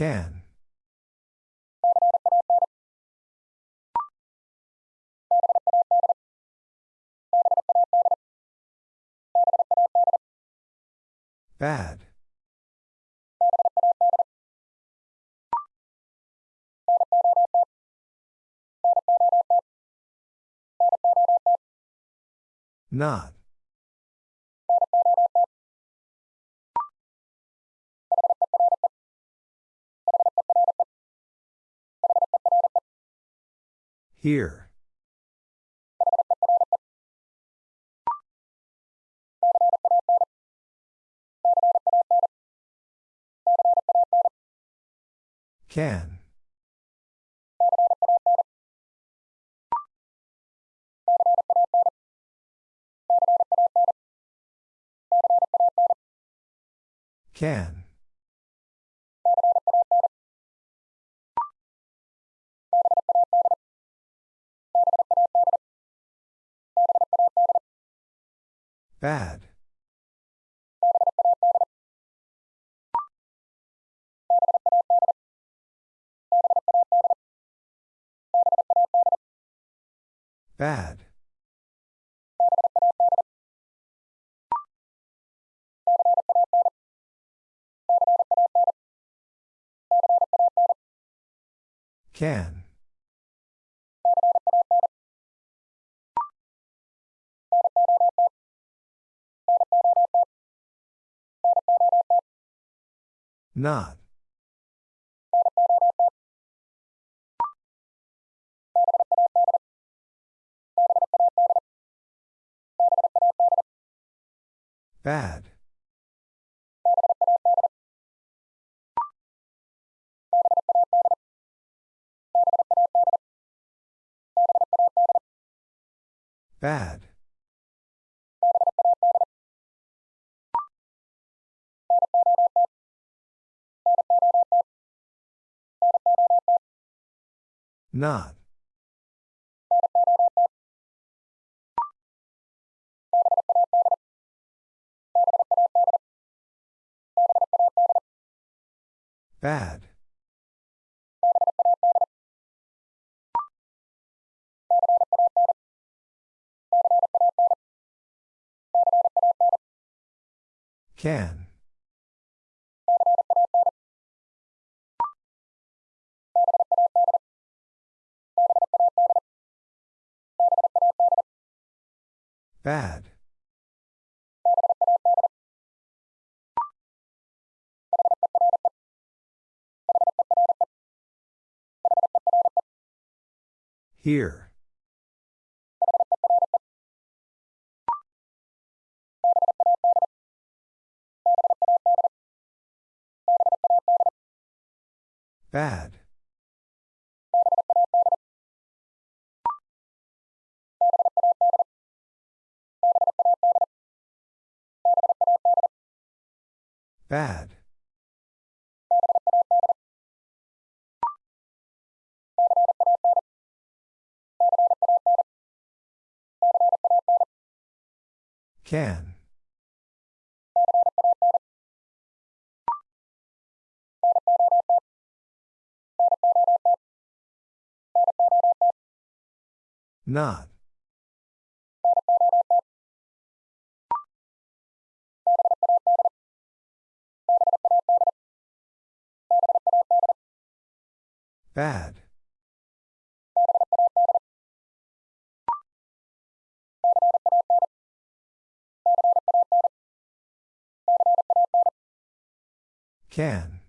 Can. Bad. Not. Here. Can. Can. Bad. Bad. Can. Not. Bad. Bad. Not. Bad. Can. Bad. Here. Bad. Bad. Can. Not. Bad. Can.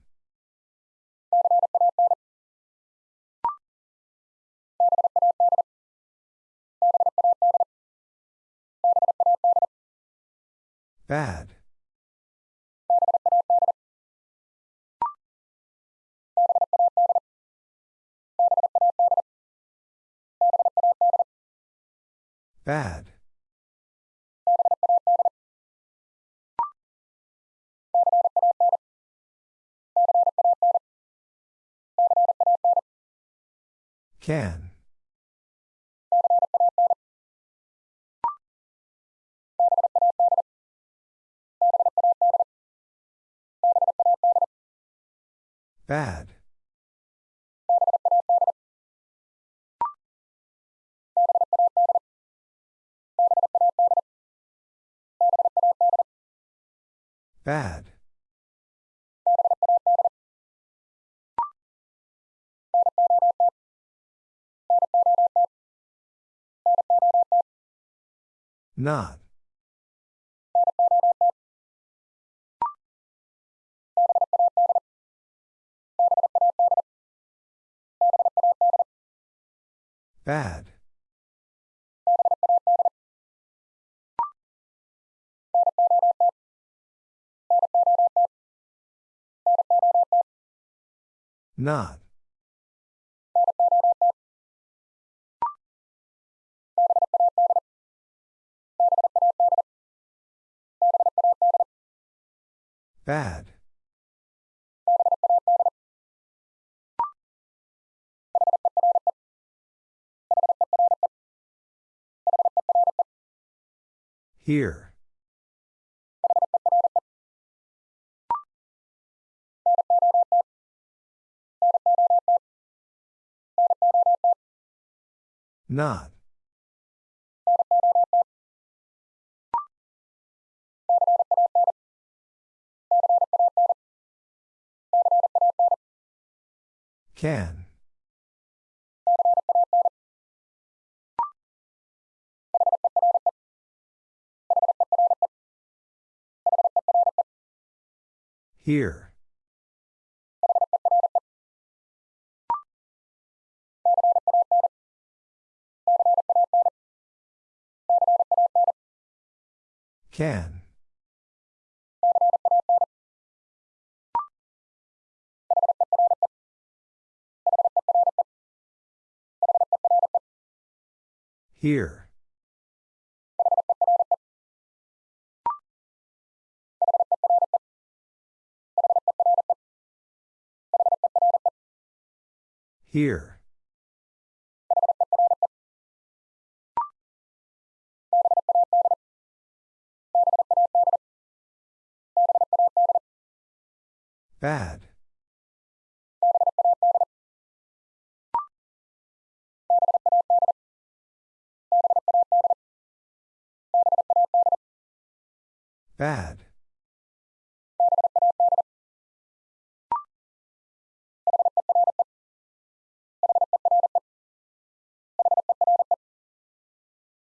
Bad. Bad. Can. Bad. Bad. Not. Bad. Not. Bad. Here. Not. Can. Here. Can. Here. Here. Bad. Bad.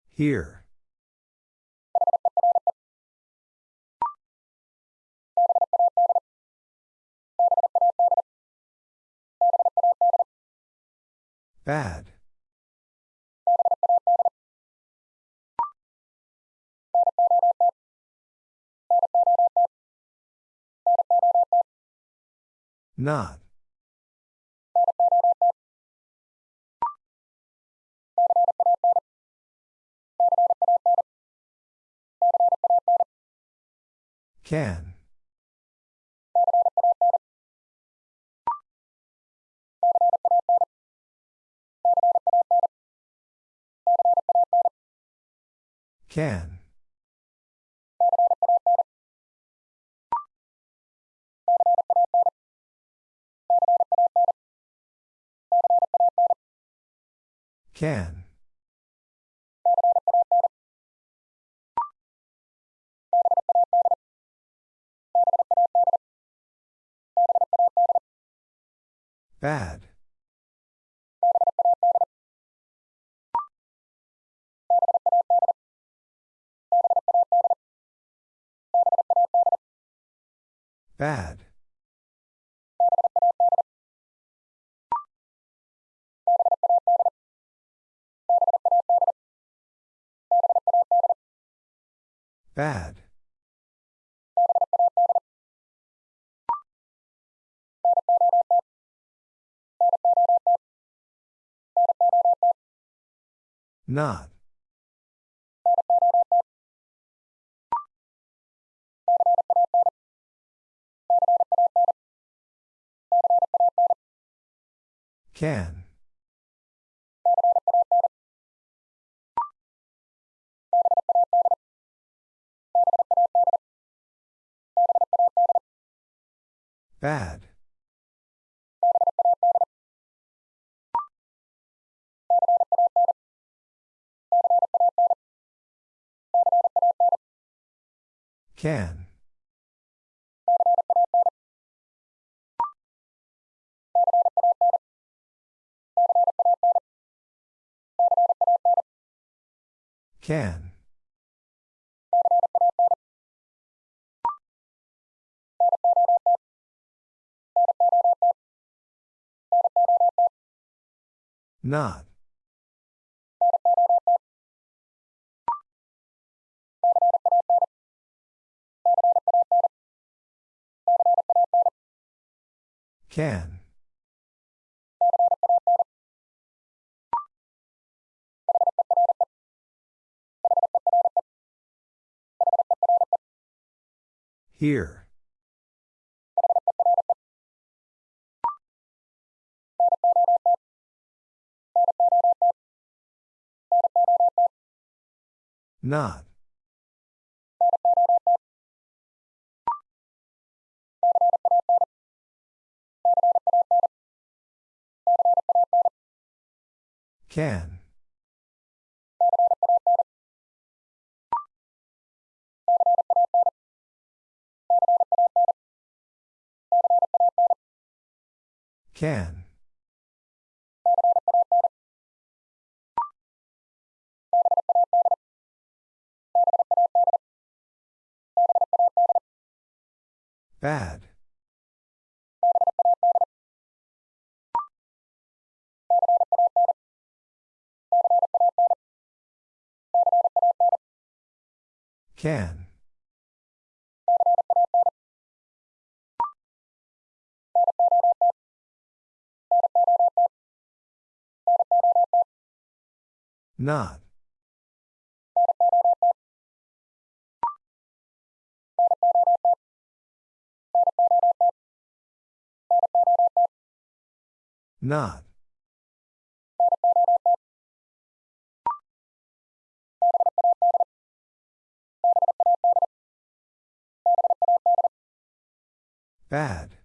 Here. Bad. Not. Can. Can. Can. Bad. Bad. Bad. Not. Can. Bad. Can. Can. Not. Can. Here. Not. Can. Can. Bad. Can. Not. Not. Bad.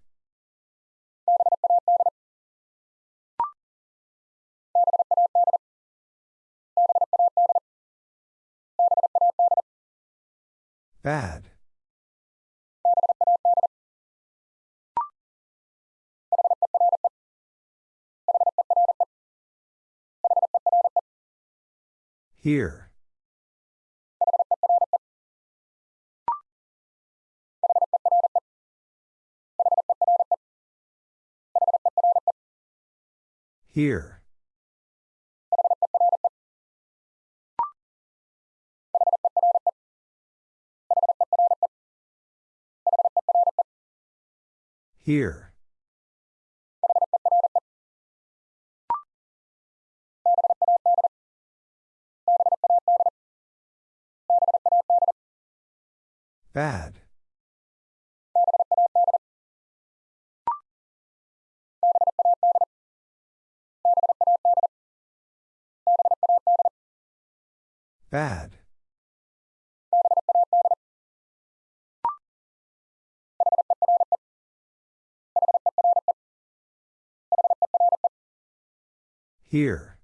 Bad. Here. Here. Here. Bad. Bad. Here.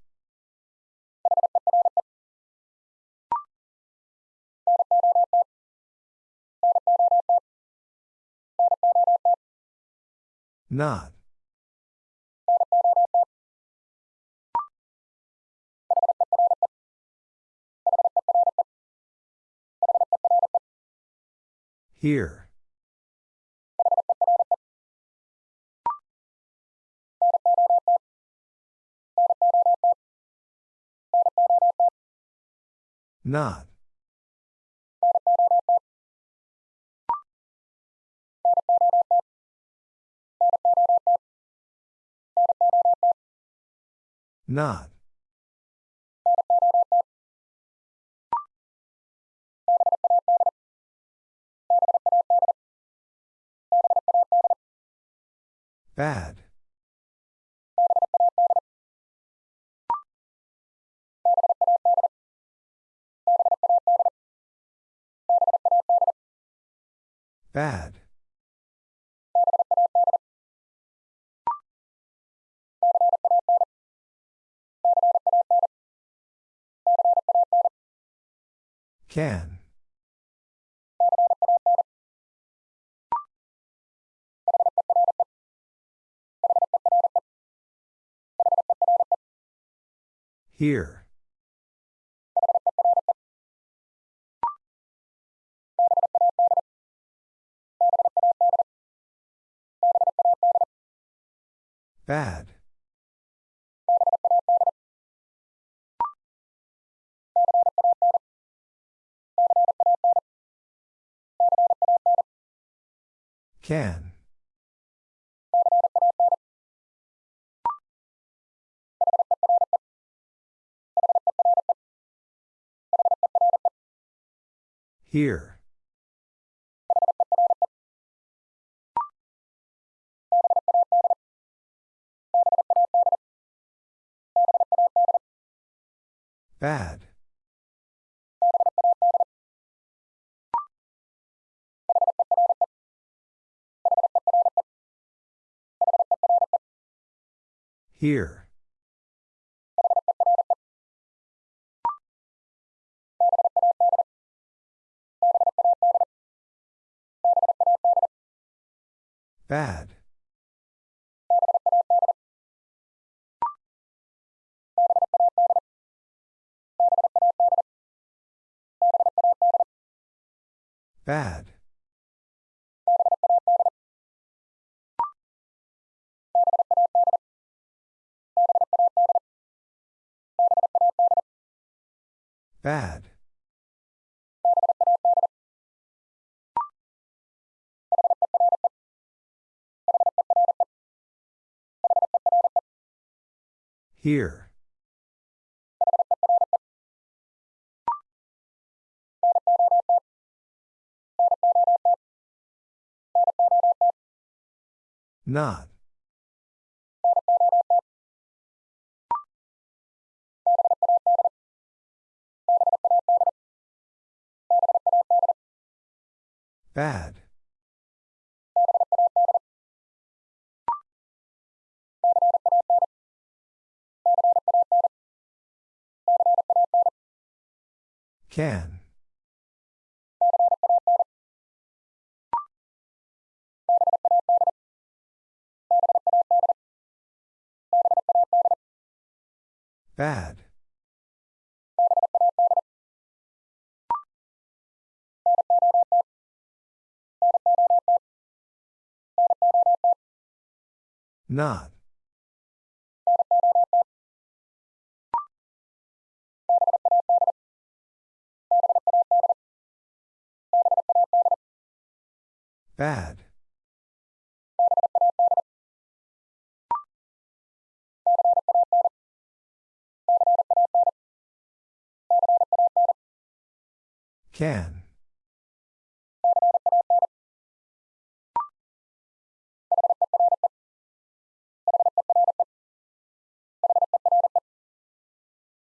Not. Here. Not. Not. Bad. Bad. Can. Here. Bad. Can. Here. Bad. Here. Bad. Bad. Bad. Here. Not. Bad. Can. Bad. Not. Bad. Can.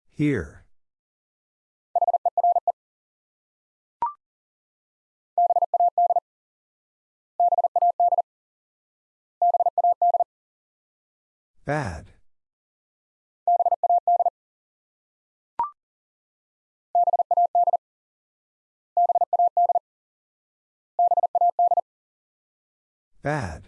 Here. Bad. Bad.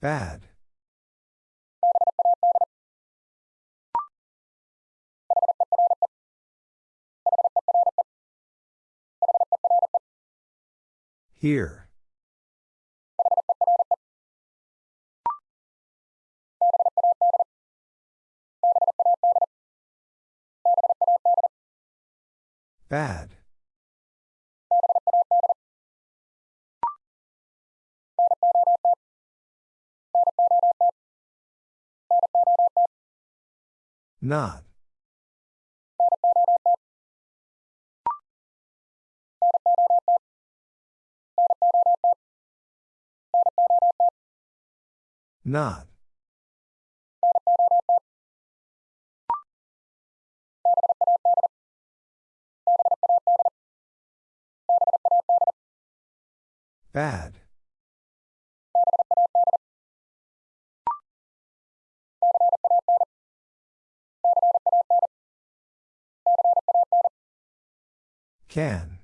Bad. Here. Bad. Not. Not. Bad. Can.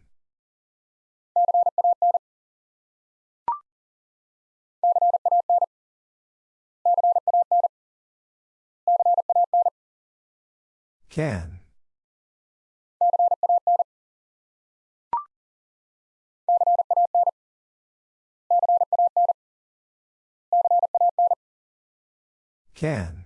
Can. Can.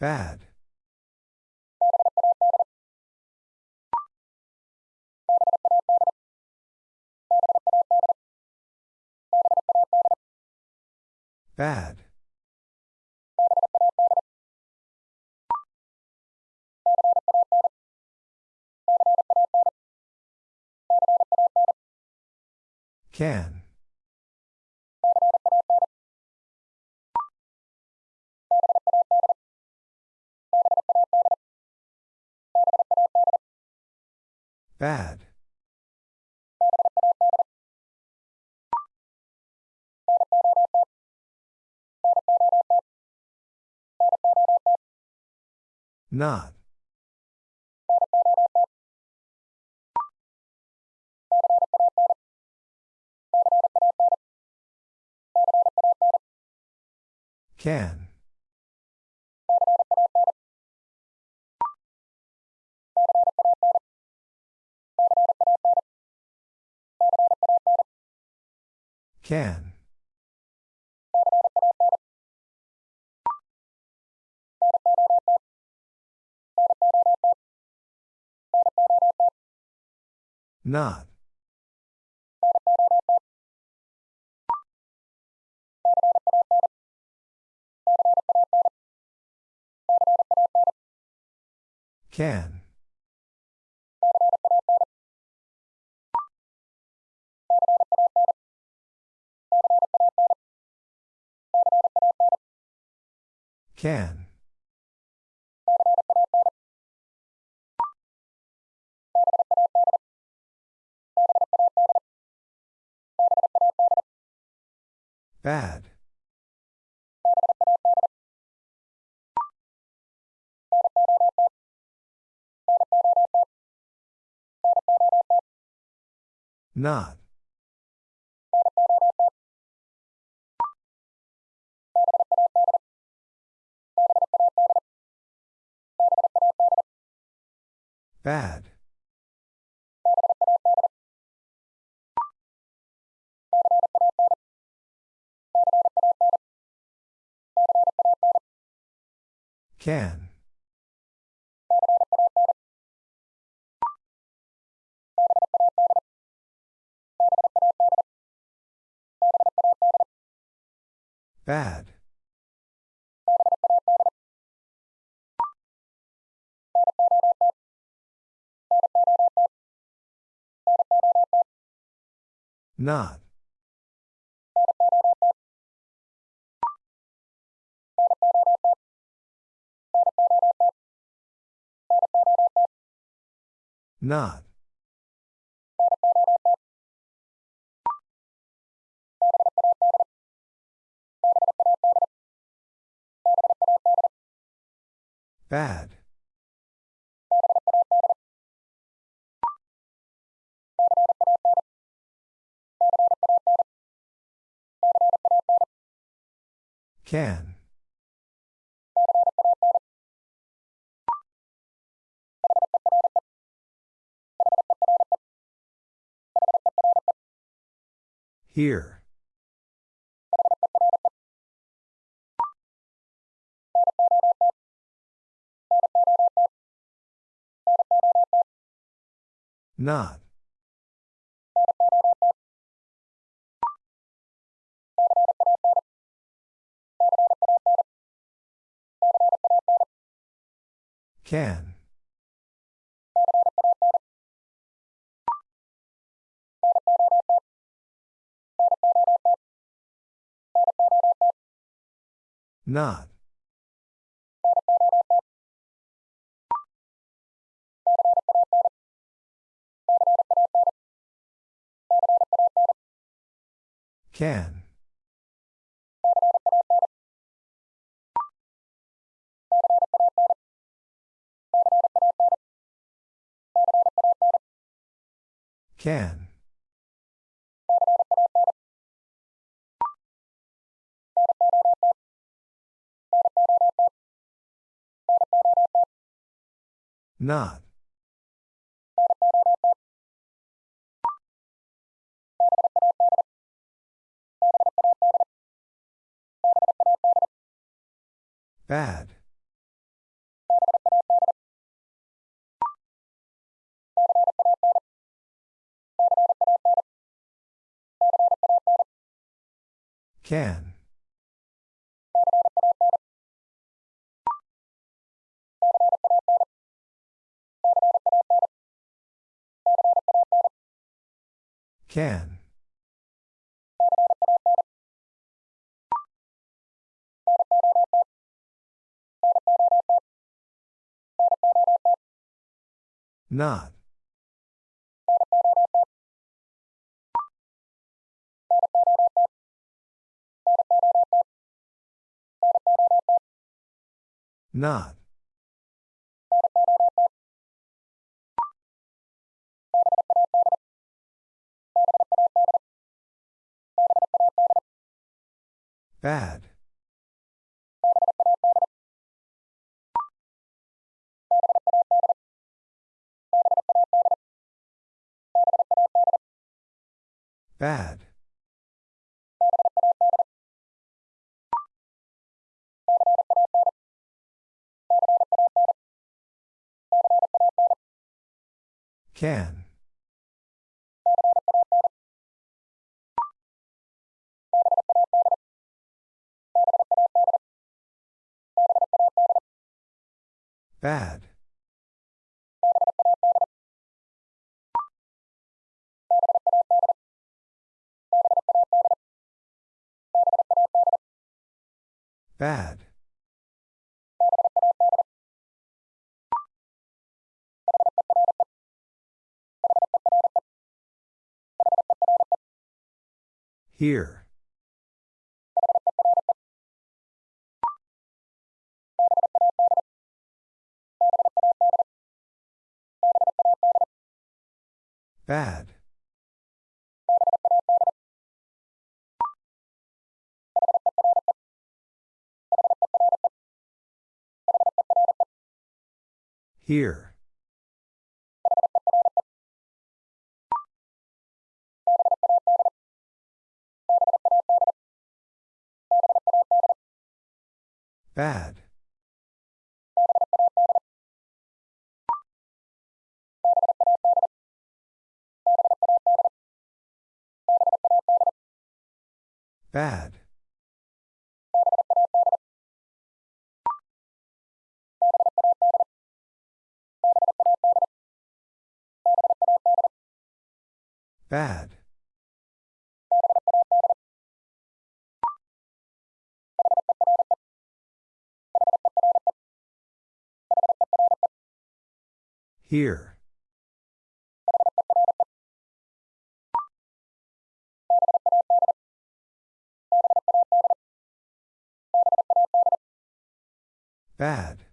Bad. Bad. Can. Bad. Not. Can. Can. Not. Can. Can. Bad. Not. Bad. Can. Bad. Not. Not. Bad. Can. Here. Not. Can. Not. Can. Can. Not. Bad. Can. Can. Not. Not. Bad. Bad. Can. Bad. Bad. Here. Bad. Here. Bad. Bad. Bad. Here. Bad.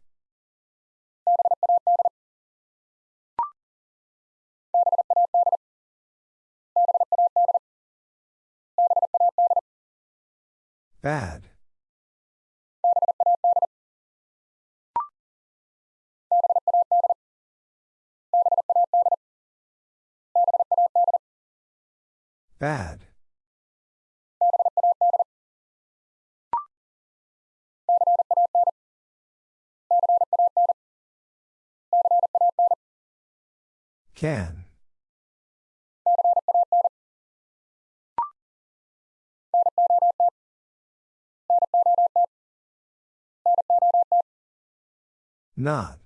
Bad. Bad. Can. Not.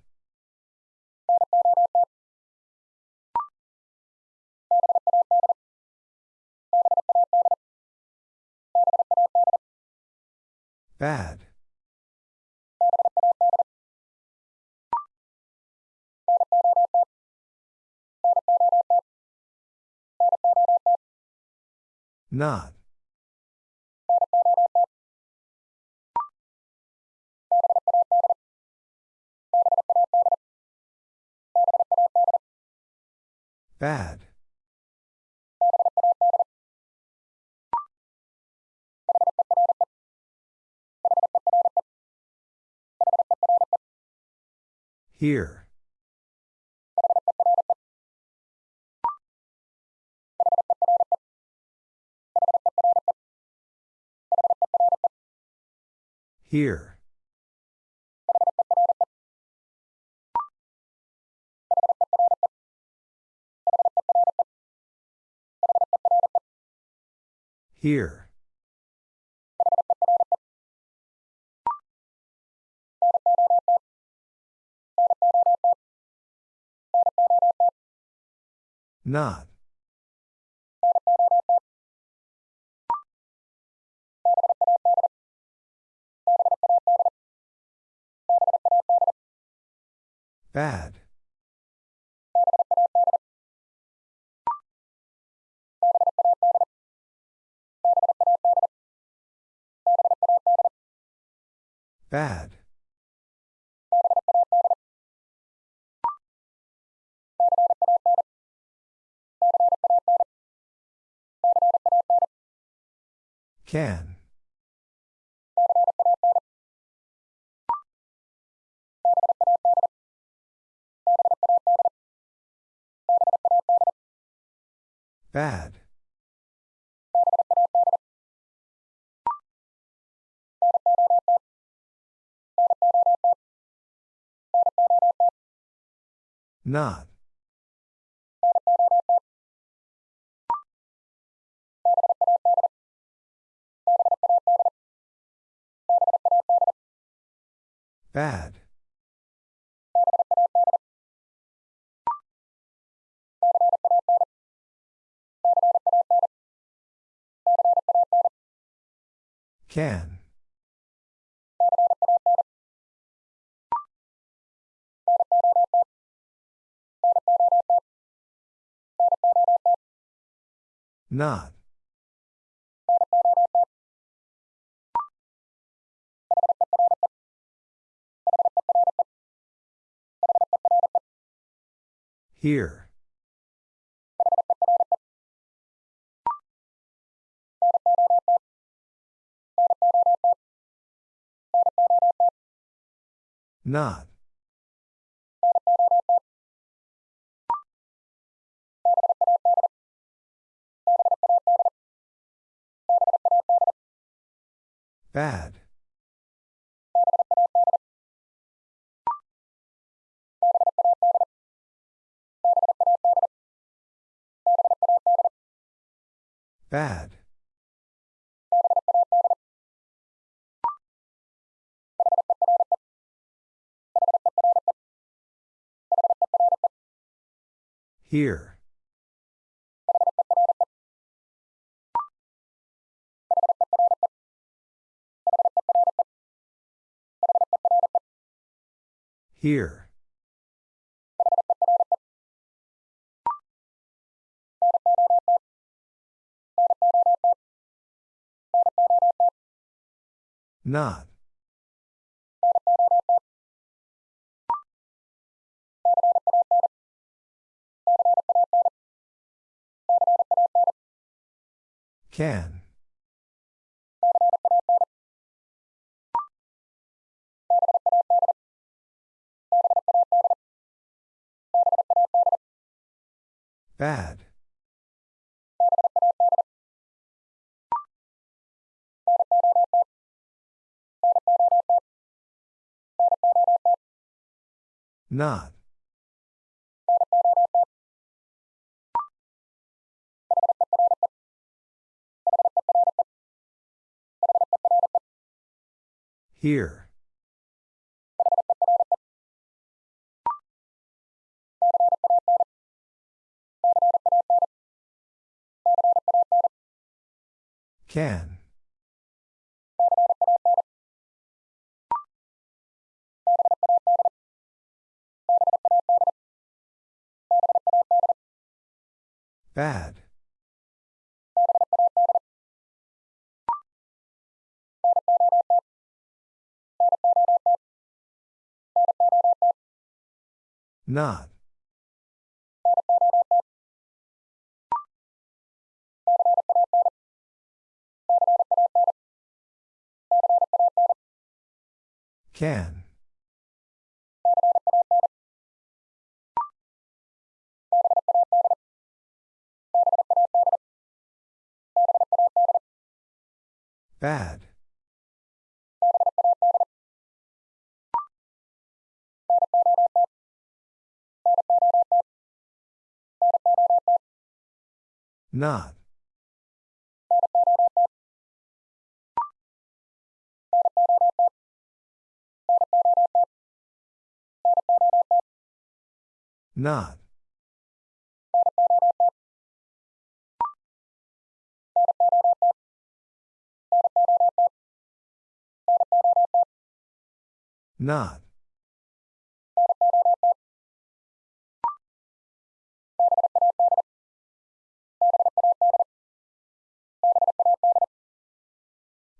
Bad. Not. Bad. Here. Here. Here. Not. Bad. Bad. Can. Bad. Not. Bad. Can. Not. Here. Not. Bad. Bad. Here. Here. Not. Can. Bad. Not. Here. Can. Bad. Not. Can. Bad. Not. Not. Not.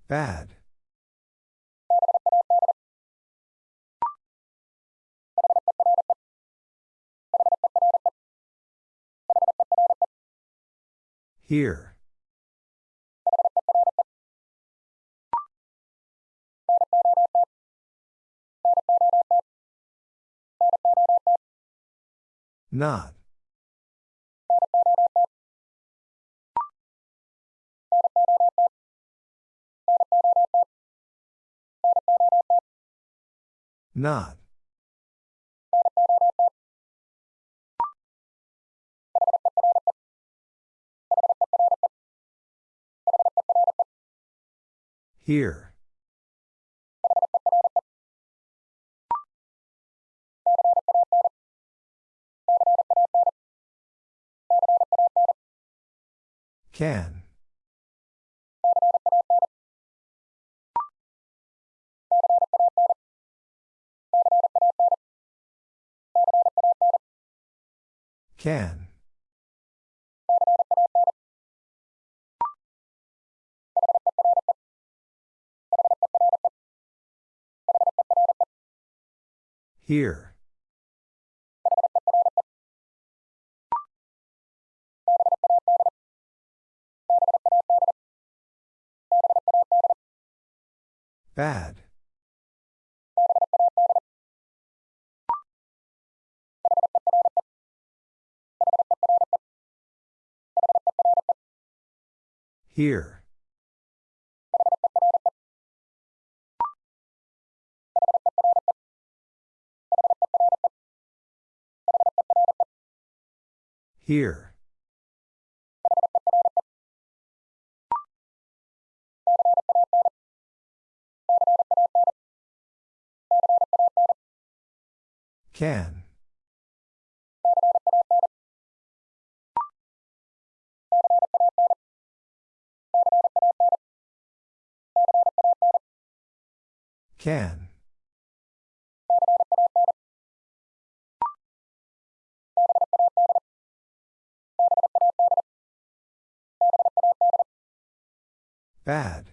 Bad. Here. Not. Not. Here. Can. Can. Here. Bad. Here. Here. Can. Can. Bad.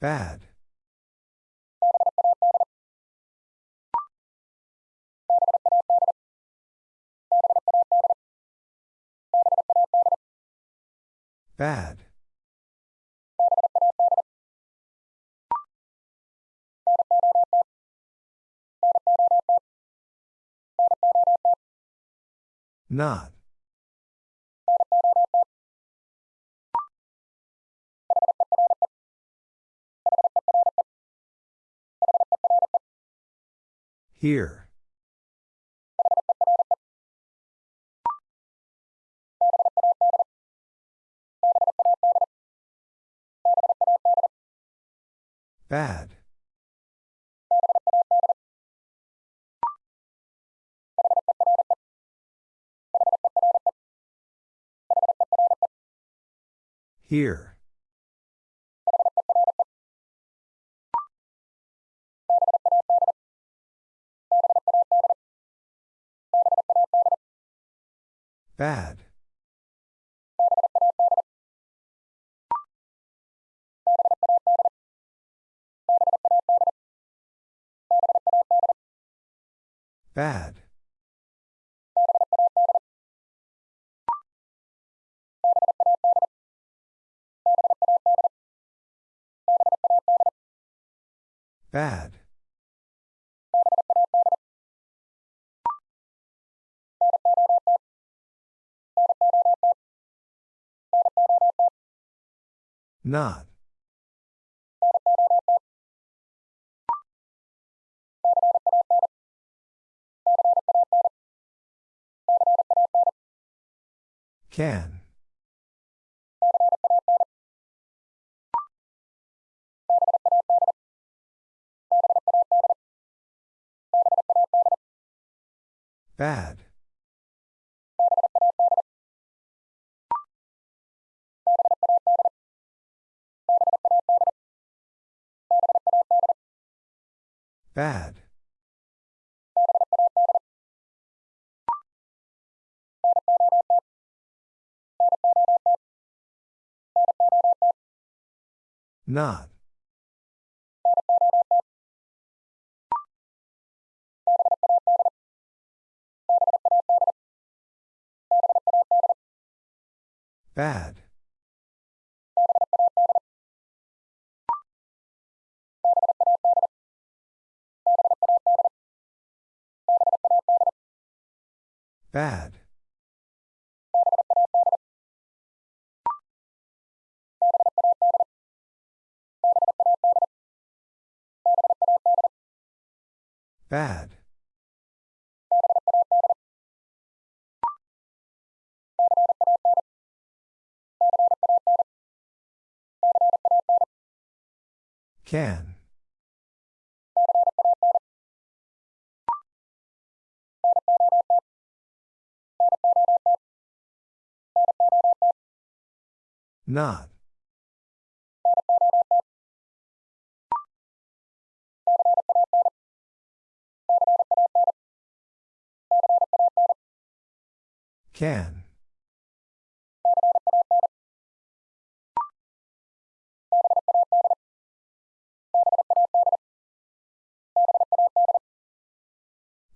Bad. Bad. Not. Here. Bad. Here. Bad. Bad. Bad. Not. Can. Bad. Bad. Not. Bad. Bad. Bad. Can. Not. Can.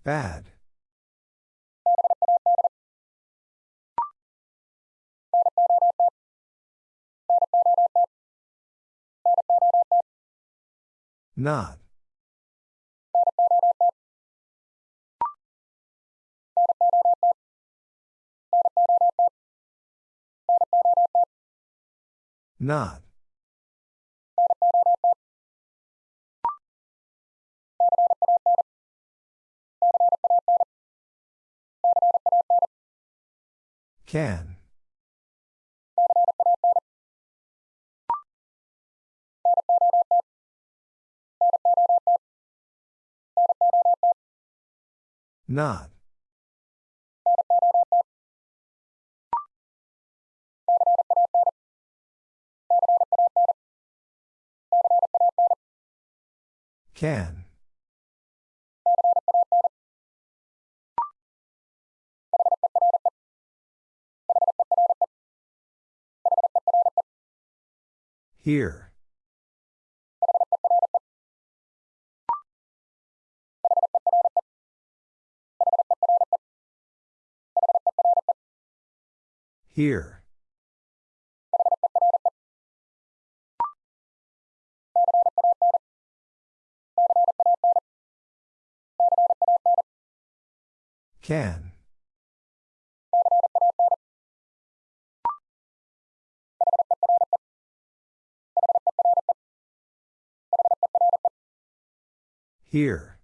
Bad. Not. Not. Can. Not. Can. Here. Here. Can. Here.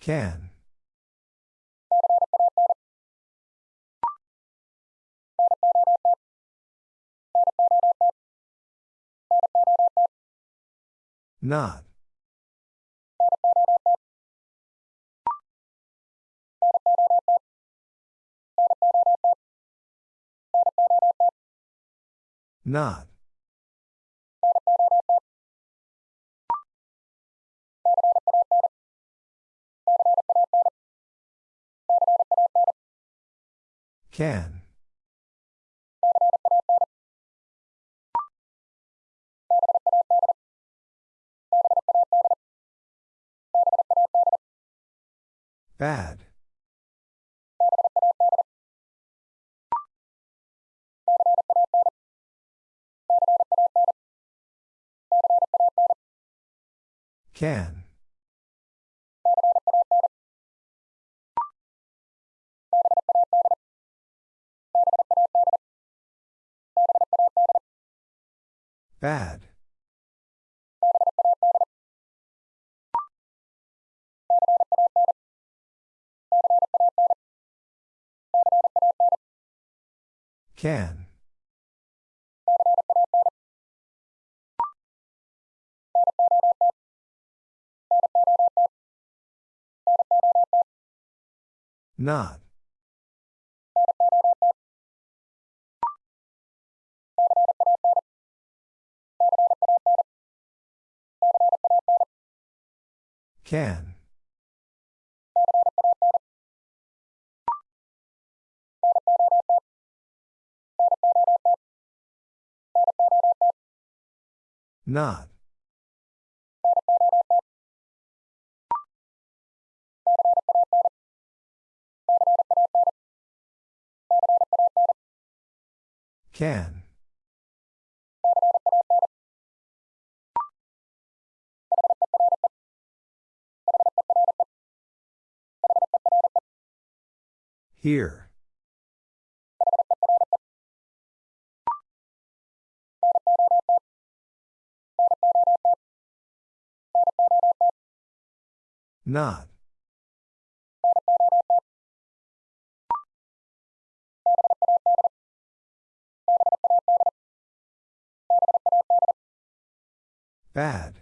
Can. Not. Not. Can. Bad. Can. Bad. Can. Not. Can. Not. Can. Here. Not. Bad.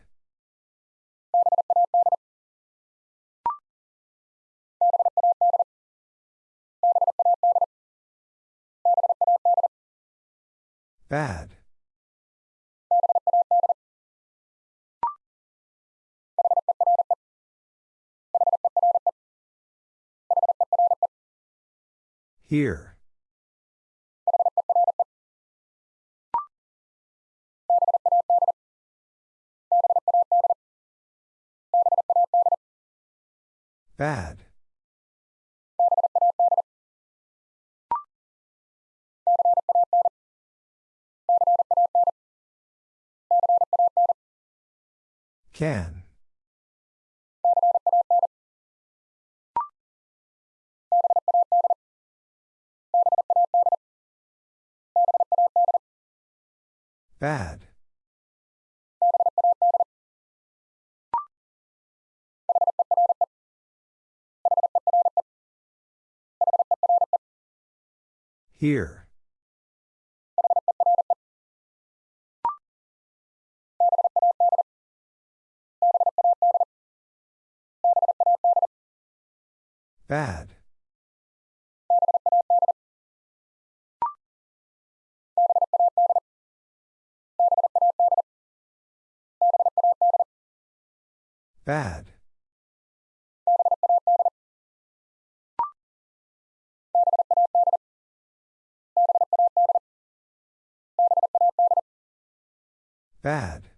Bad. Here. Bad. Can. Bad. Here. Bad. Bad. Bad.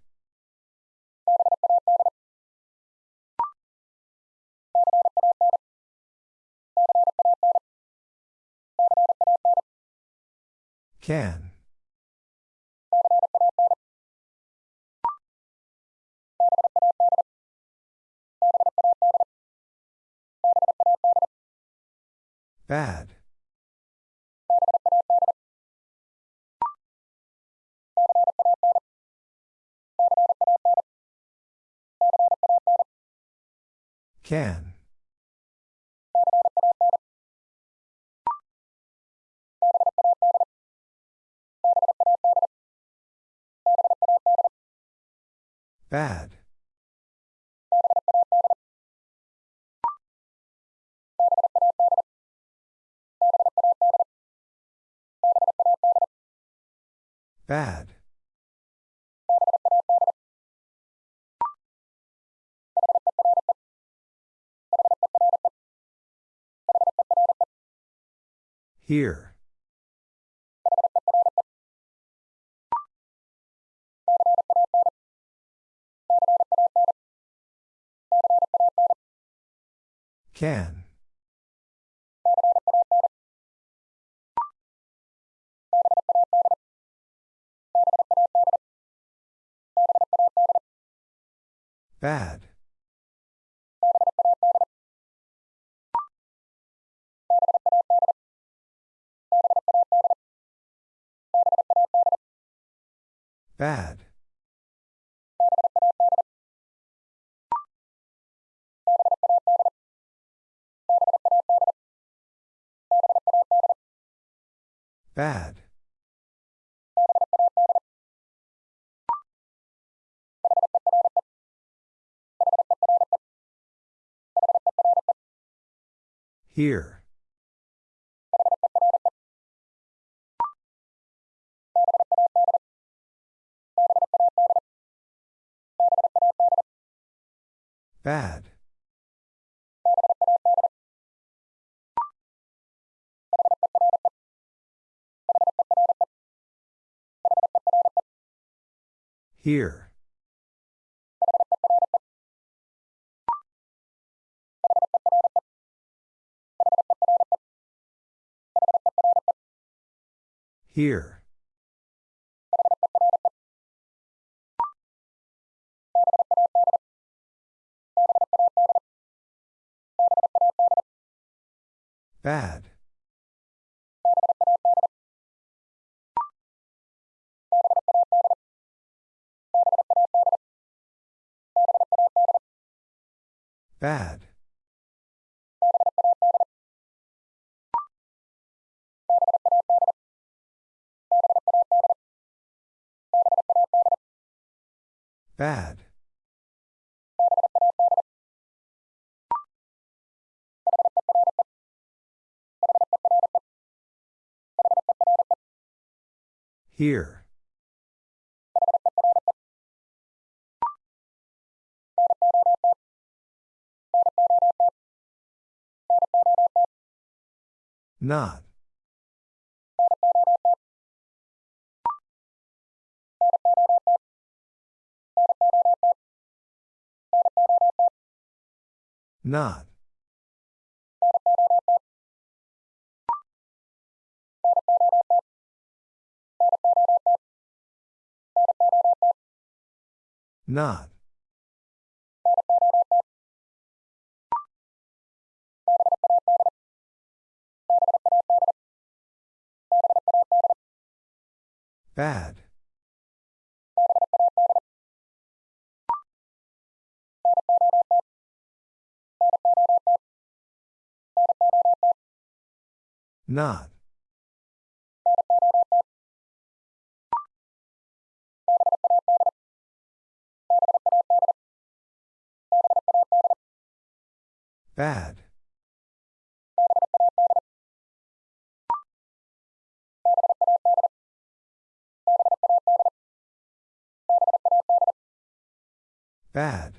Can. Bad. Can. Bad. Bad. Here. Can. Bad. Bad. Bad. Here. Bad. Here. Here. Bad. Bad. Bad. Here. Not. Not. Not. Bad. Not. Bad. Bad.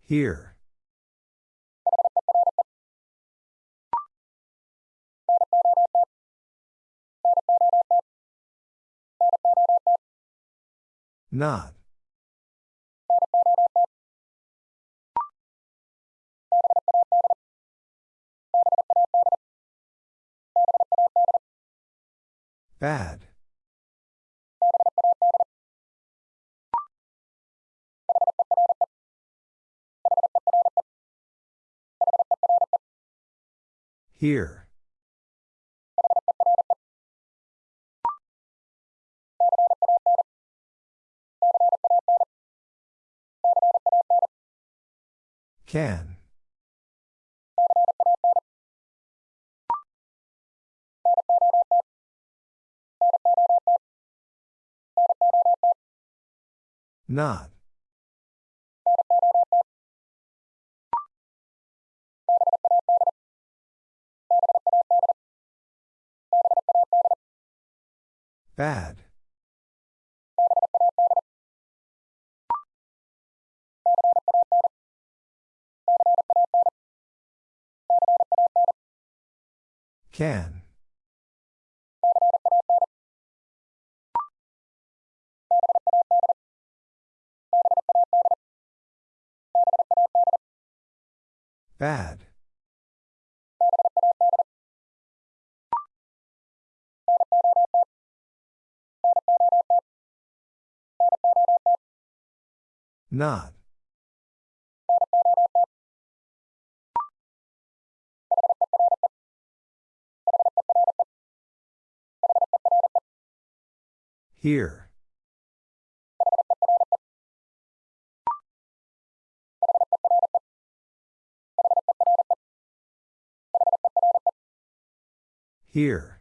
Here. Not. Bad. Here. Can. Not. Bad. Can. Bad. Not. Here. Here.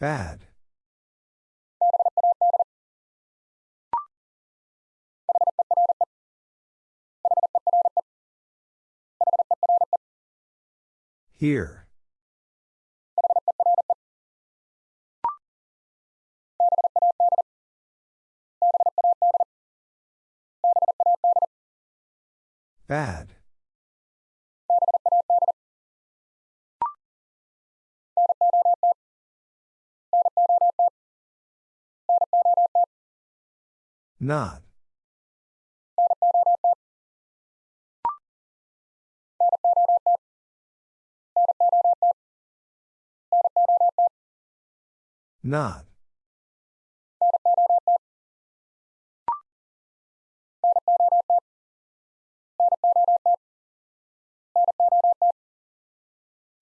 Bad. Here. Bad. Not. Not.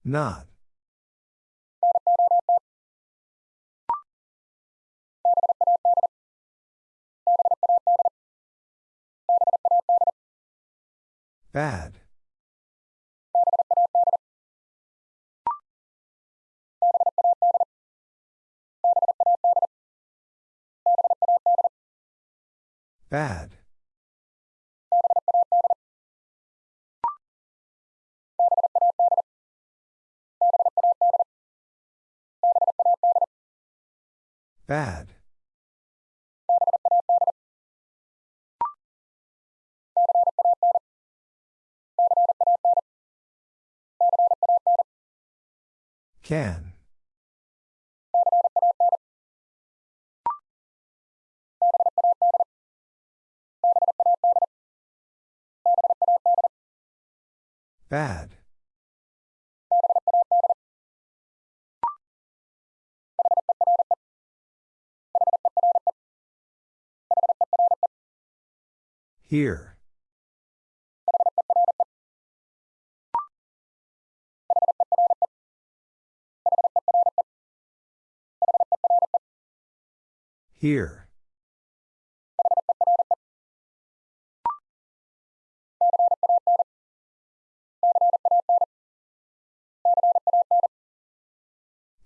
Not. Bad. Bad. Bad. Can. Bad. Here. Here.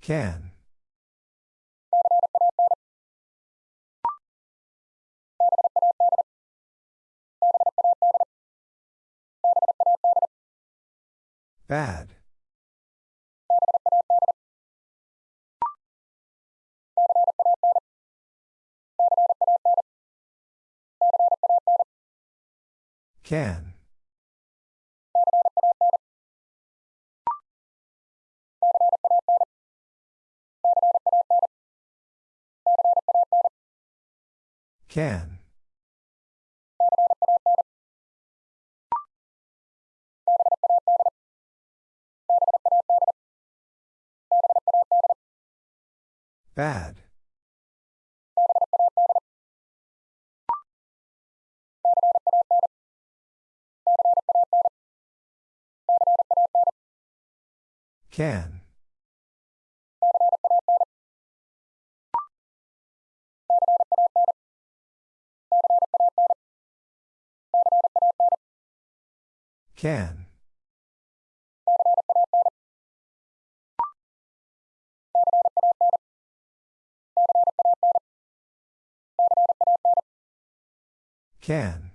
Can. Bad. Can. Can. Bad. Can. Can. Can.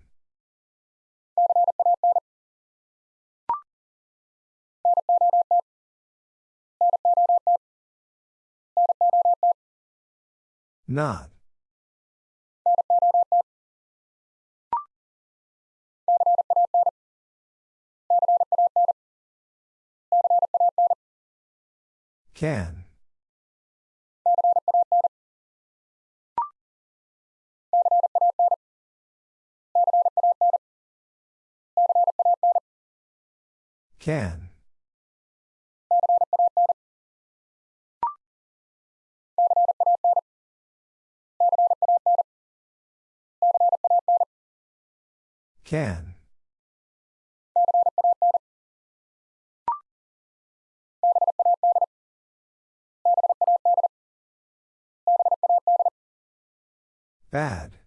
Not. Can. Can. Can. Bad.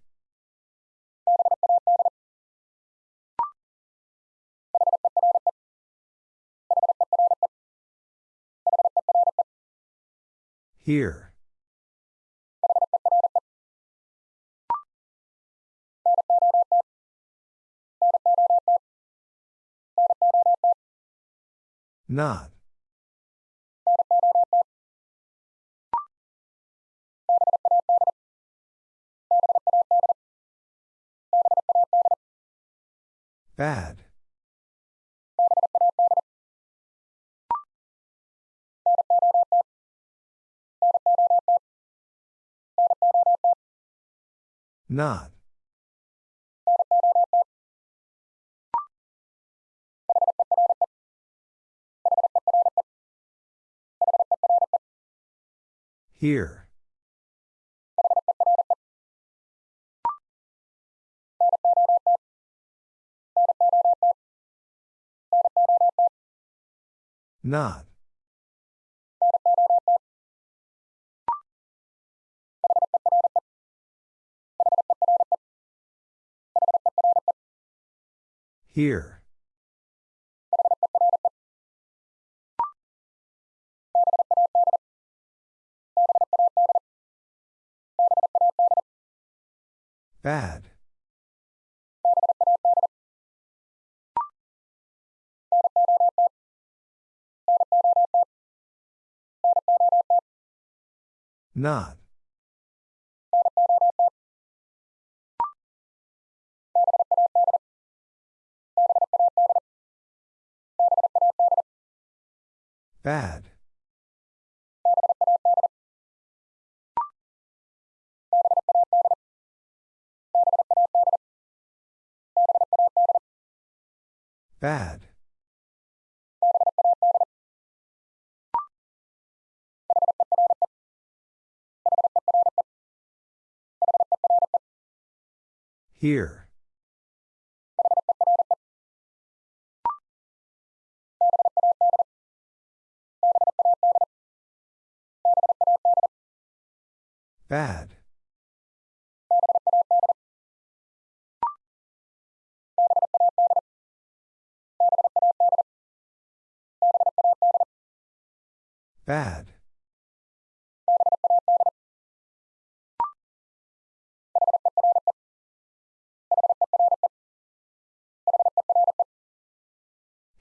Here. Not. Bad. Not. Here. Not. Here. Bad. Not. Bad. Bad. Here. Bad. Bad.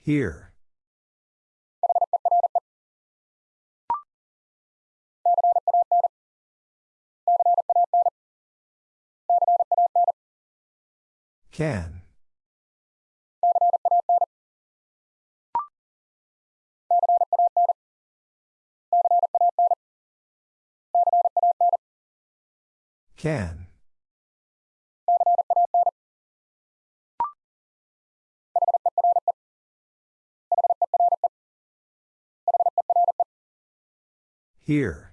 Here. Can. Can. Here.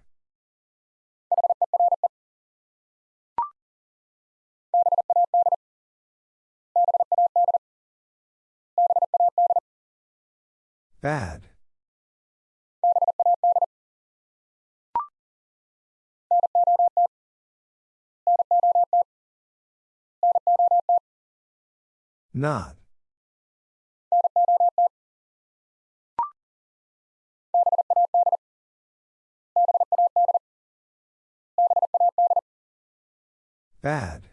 Bad. Not. Bad.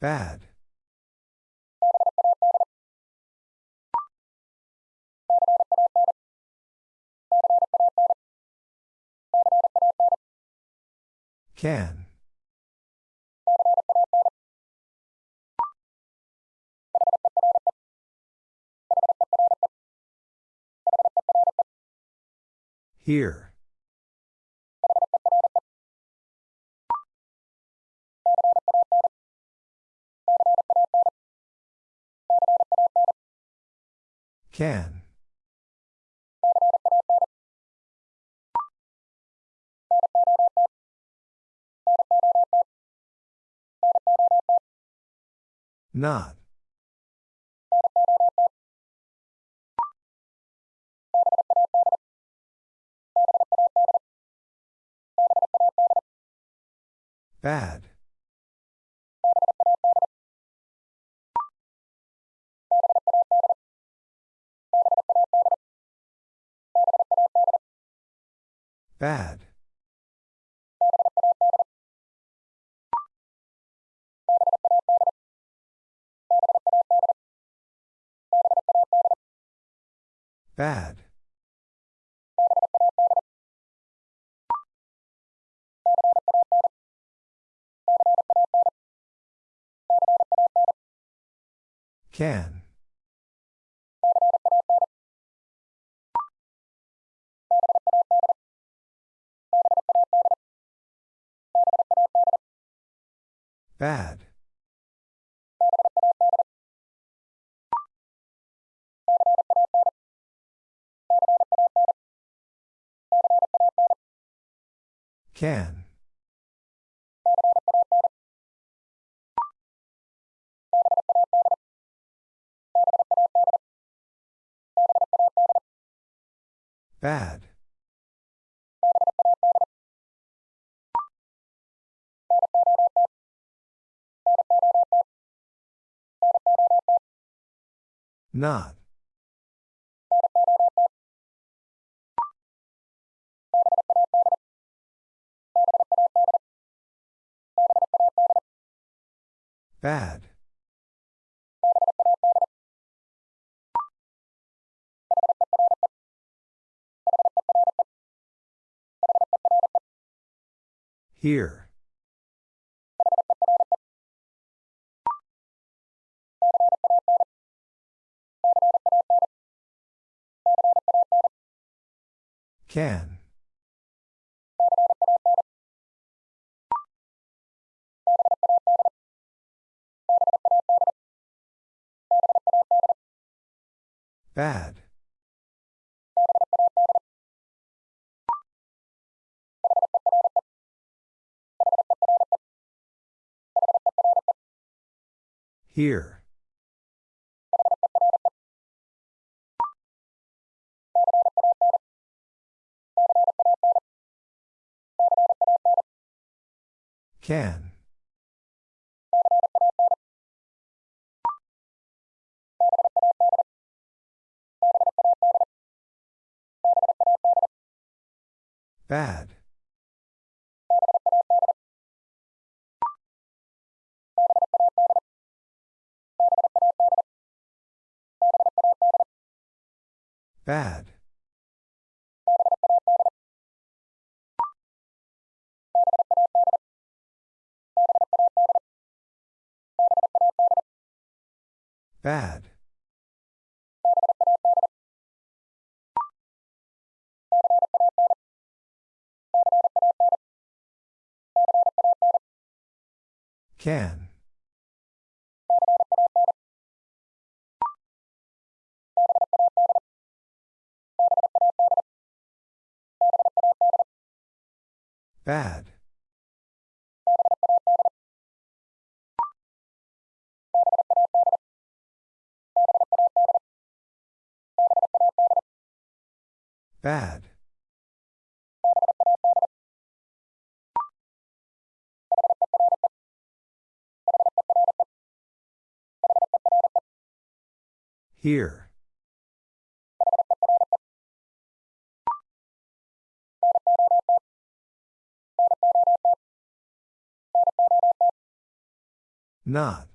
Bad. Can. Here. Can. Not. Bad. Bad. Bad. Can. Bad. Can. Bad. Not. Bad. Here. Can. Bad. Here. Can. Bad. Bad. Bad. Can. Bad. Bad. Here. Not.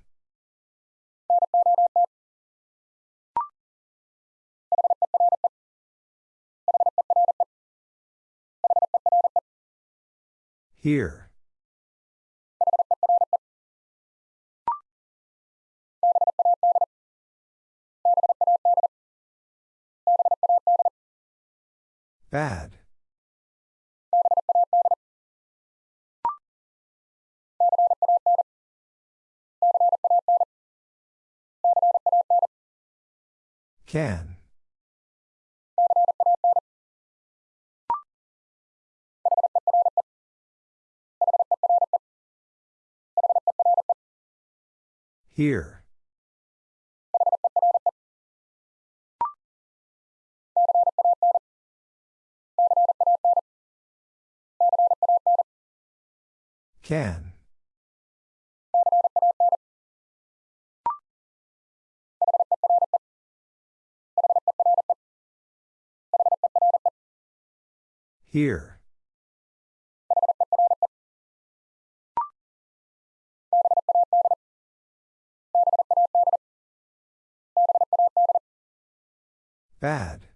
Here. Bad. Can. Here. Can. Here. Bad.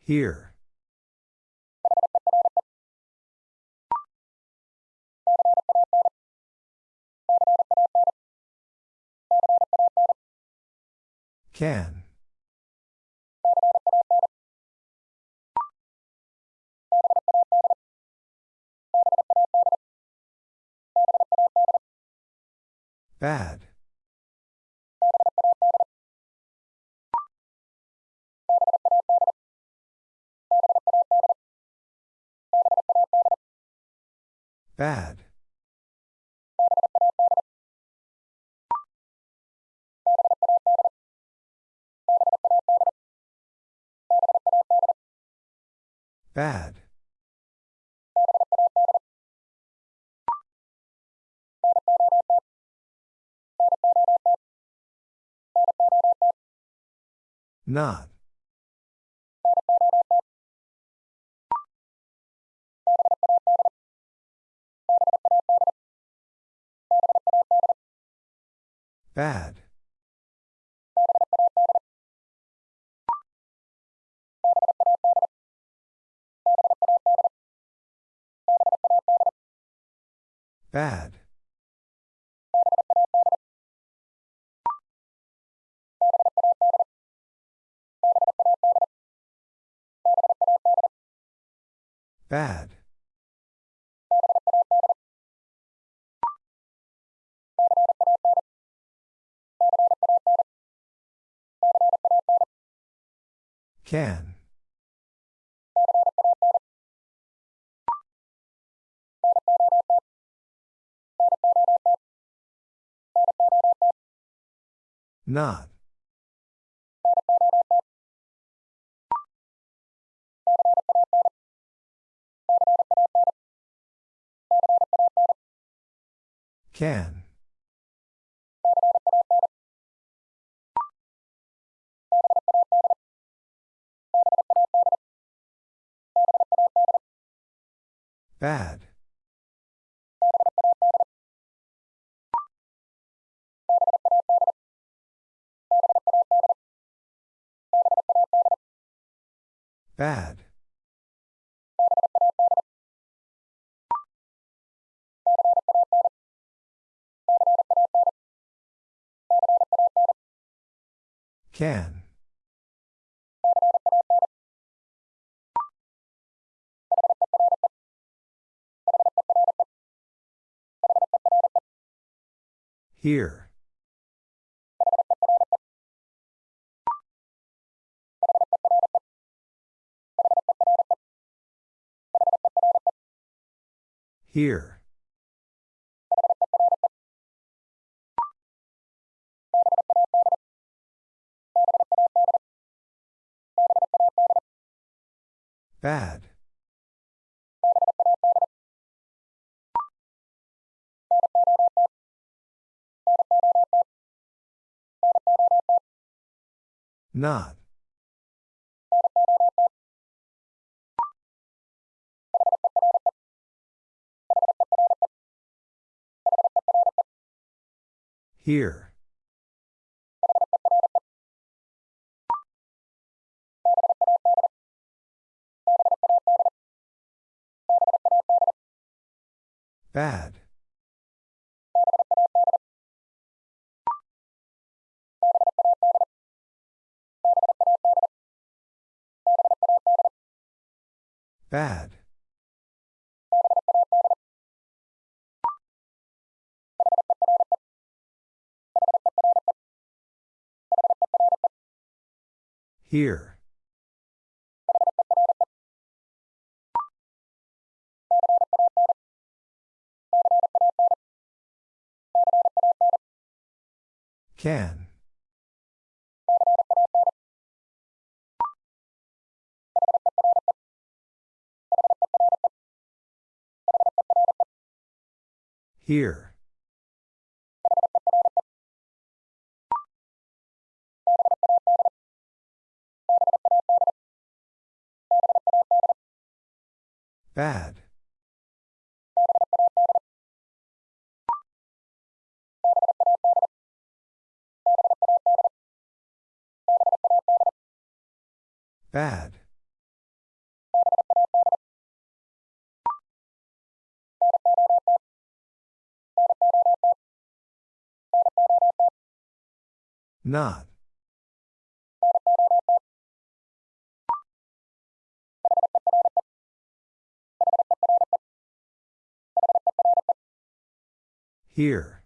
Here. Can. Bad. Bad. Bad. Not. Bad. Bad. Bad. Can. Not. Can. Bad. Bad. Can. Here. Here. Bad. Not. Here. Bad. Bad. Here. Can. Here. Bad. Bad. Not. Here.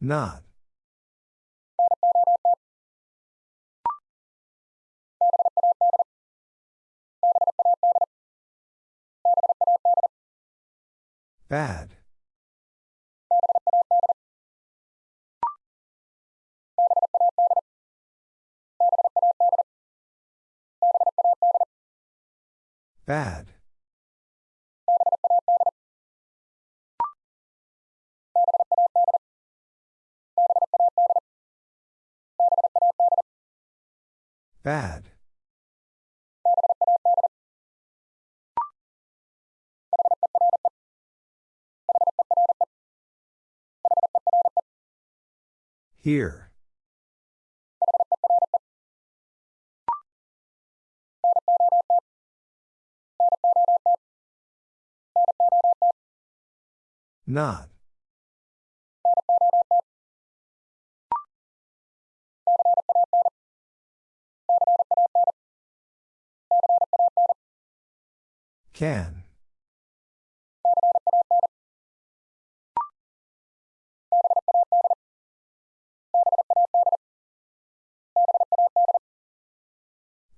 Not. Bad. Bad. Bad. Here. Not. Can.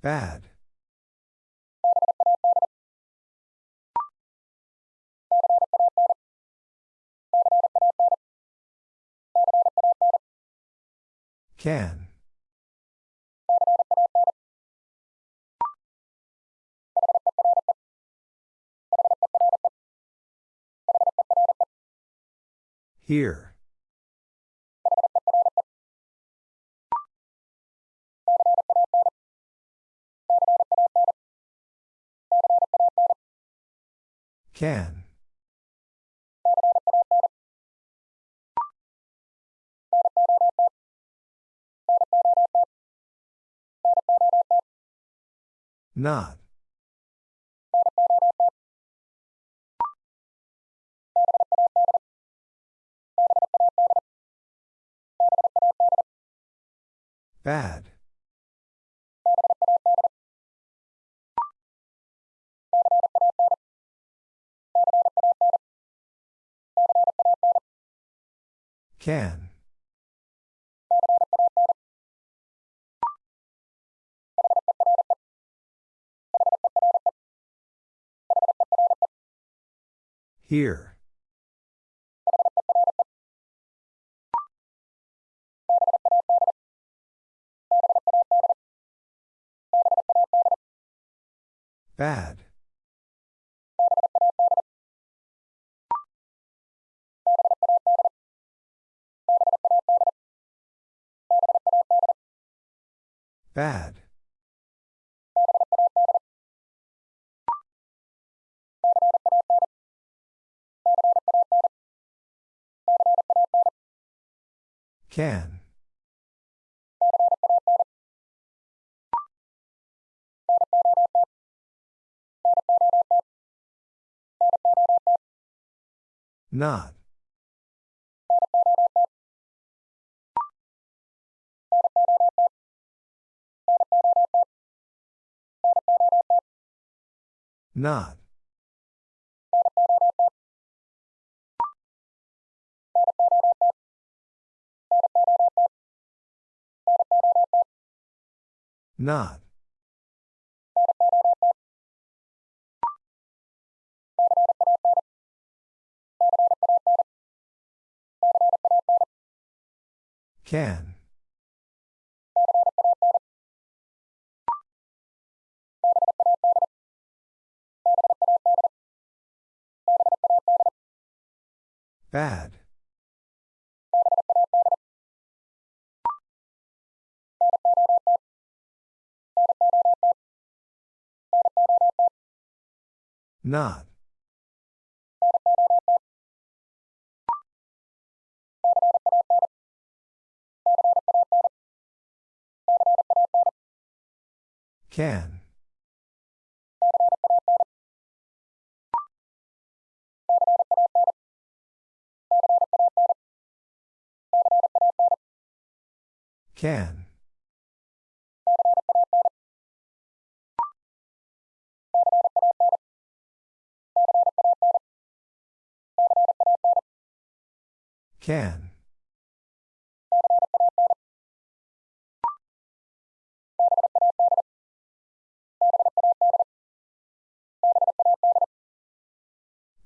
Bad. Can. Here. Can. Not. Bad. Can. Here. Bad. Bad. Can. Not. Not. Not. Can. Bad. Not. Can. Can. Can.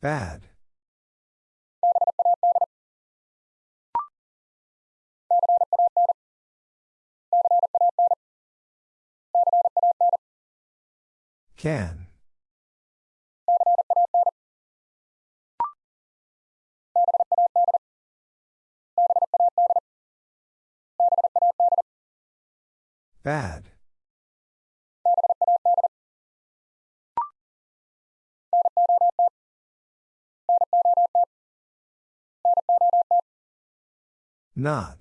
Bad. Can. Bad. Not.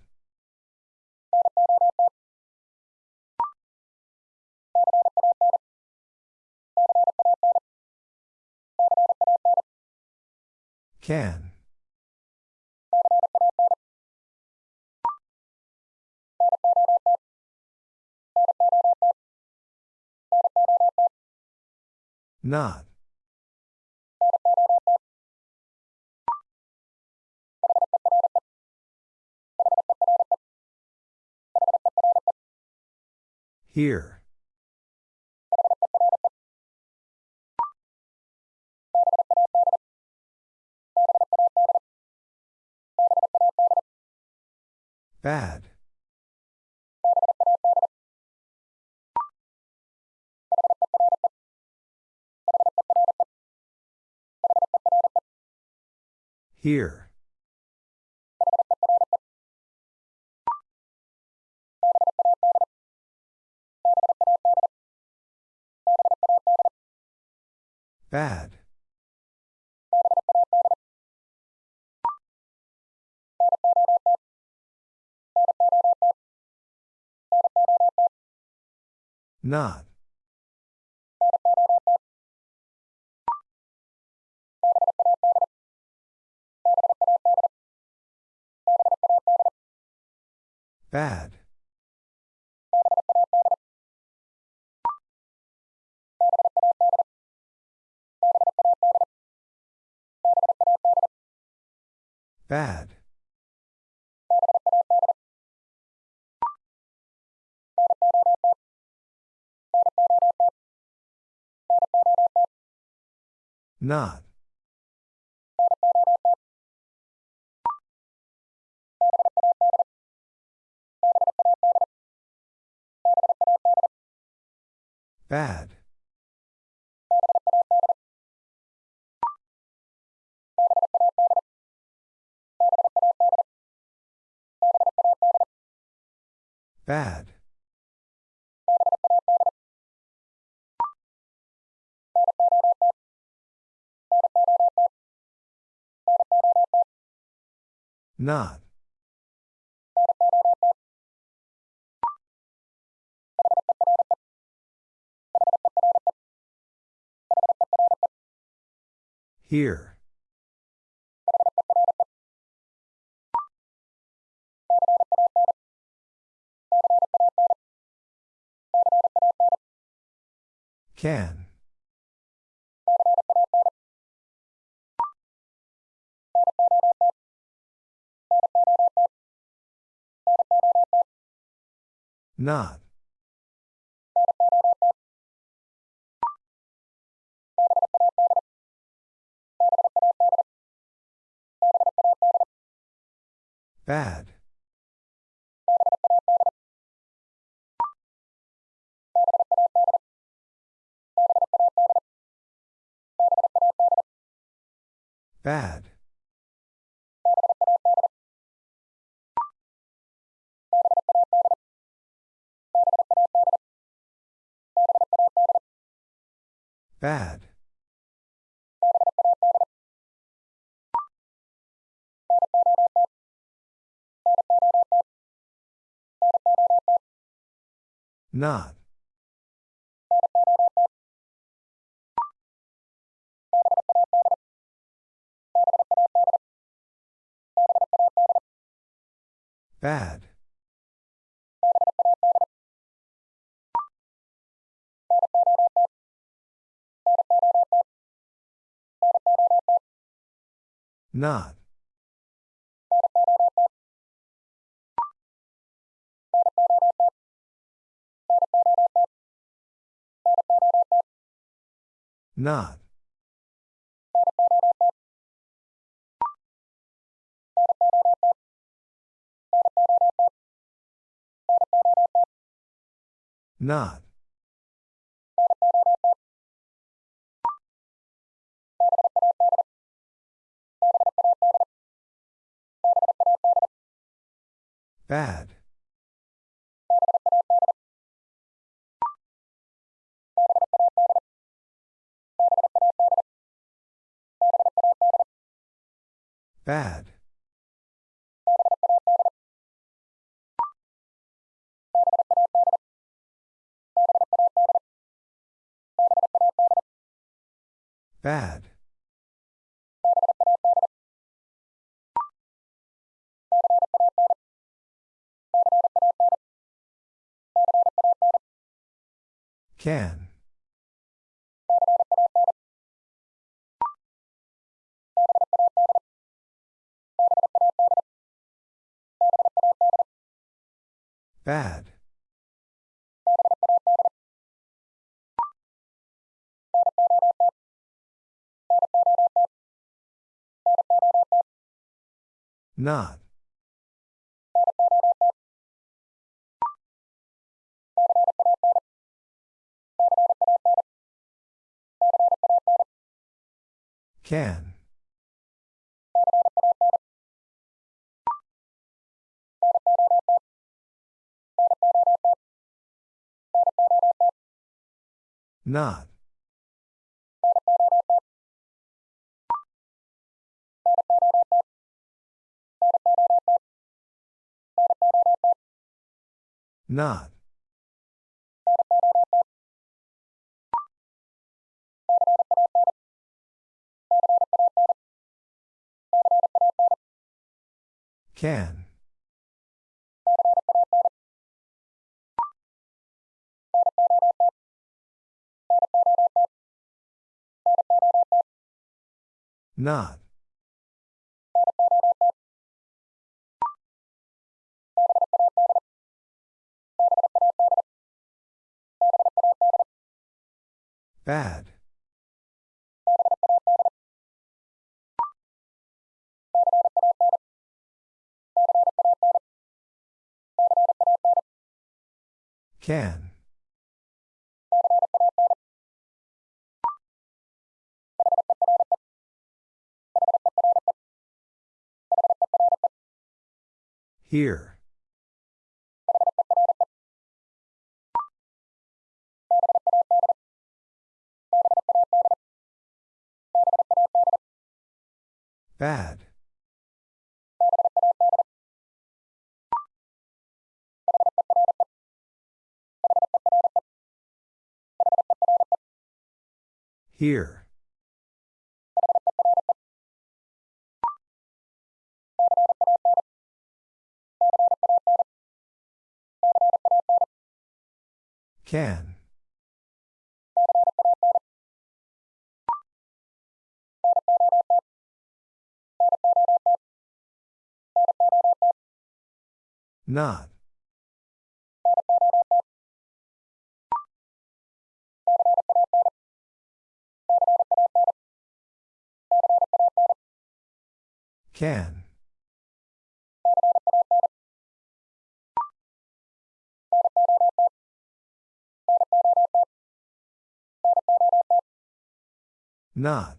Can. Not. Here. Bad. Here. Bad. Not. Bad. Bad. Not. Bad. Bad. Not. Here. Can. Not. Bad. Bad. Bad. Not. Bad. Not. Not. Not. Bad. Bad. Bad. Can. Bad. Not. Can. Not. Not. Can. Not. Bad. Can. Here. Bad. Here. Can. Not. Can. Not.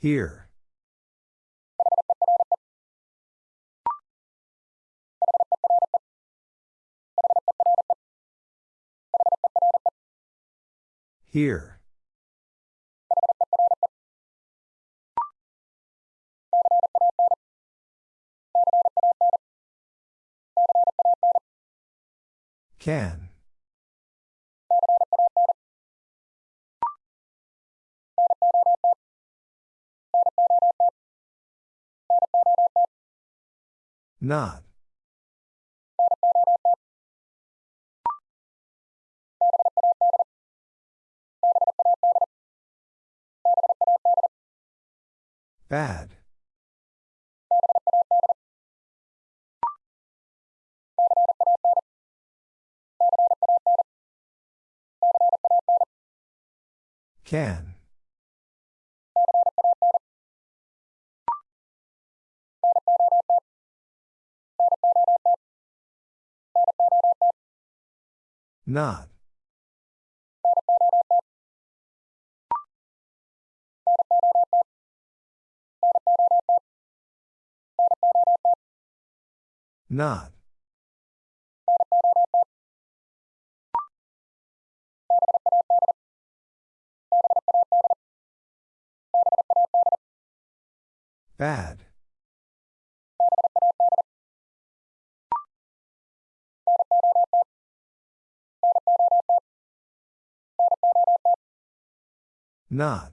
Here. Here. Can. Not. Bad. Can. Not. Not. Bad. Not.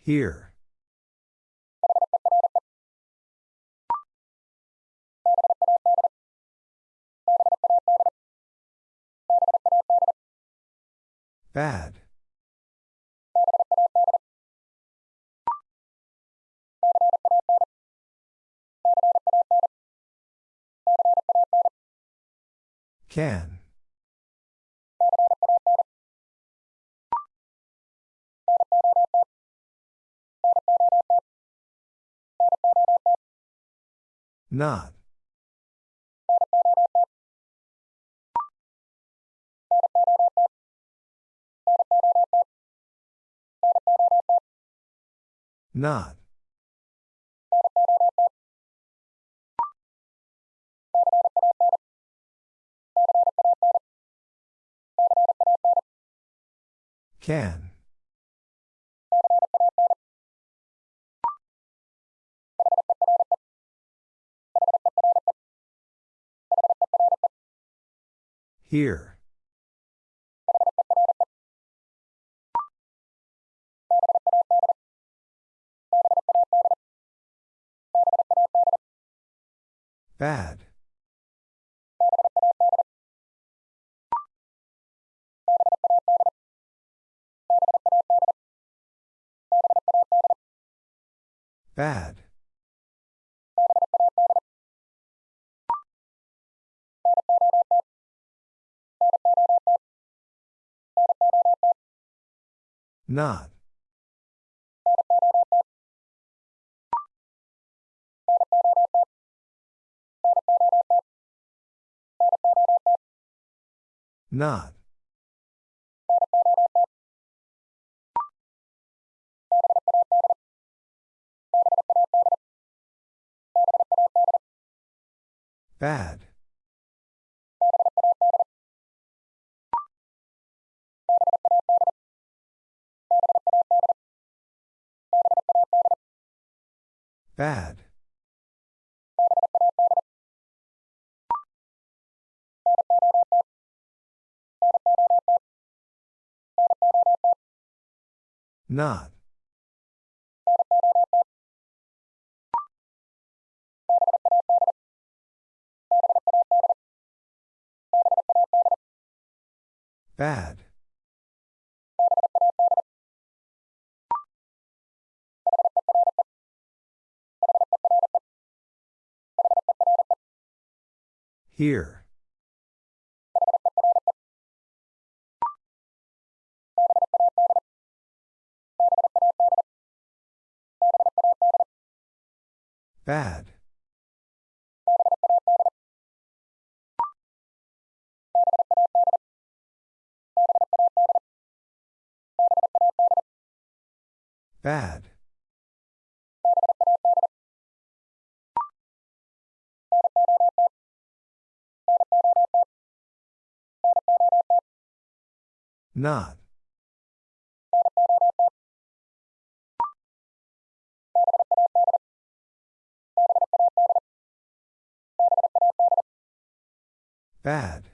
Here. Bad. Can. Not. Not. Can. Here. Bad. Bad. Not. Not. Bad. Bad. Not. Bad. Here. Bad. Bad. Not. Bad.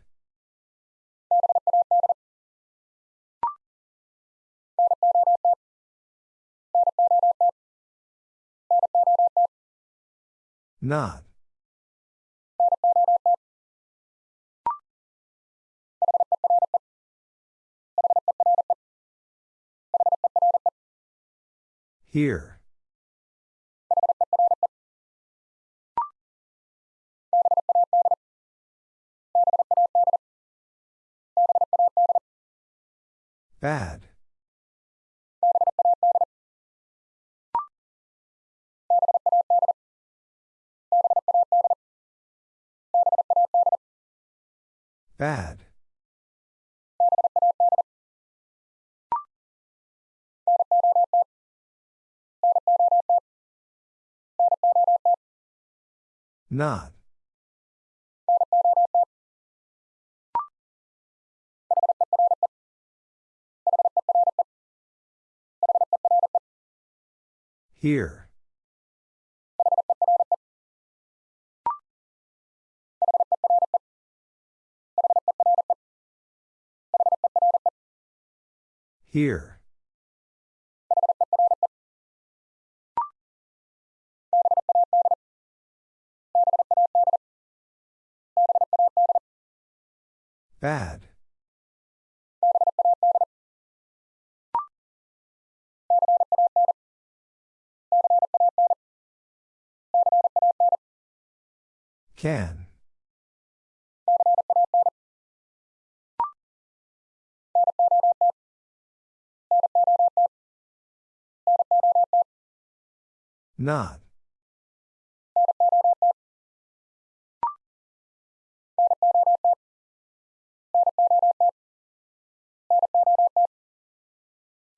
Not. Here. Bad. Bad. Not. Here. Here. Bad. Can. Not.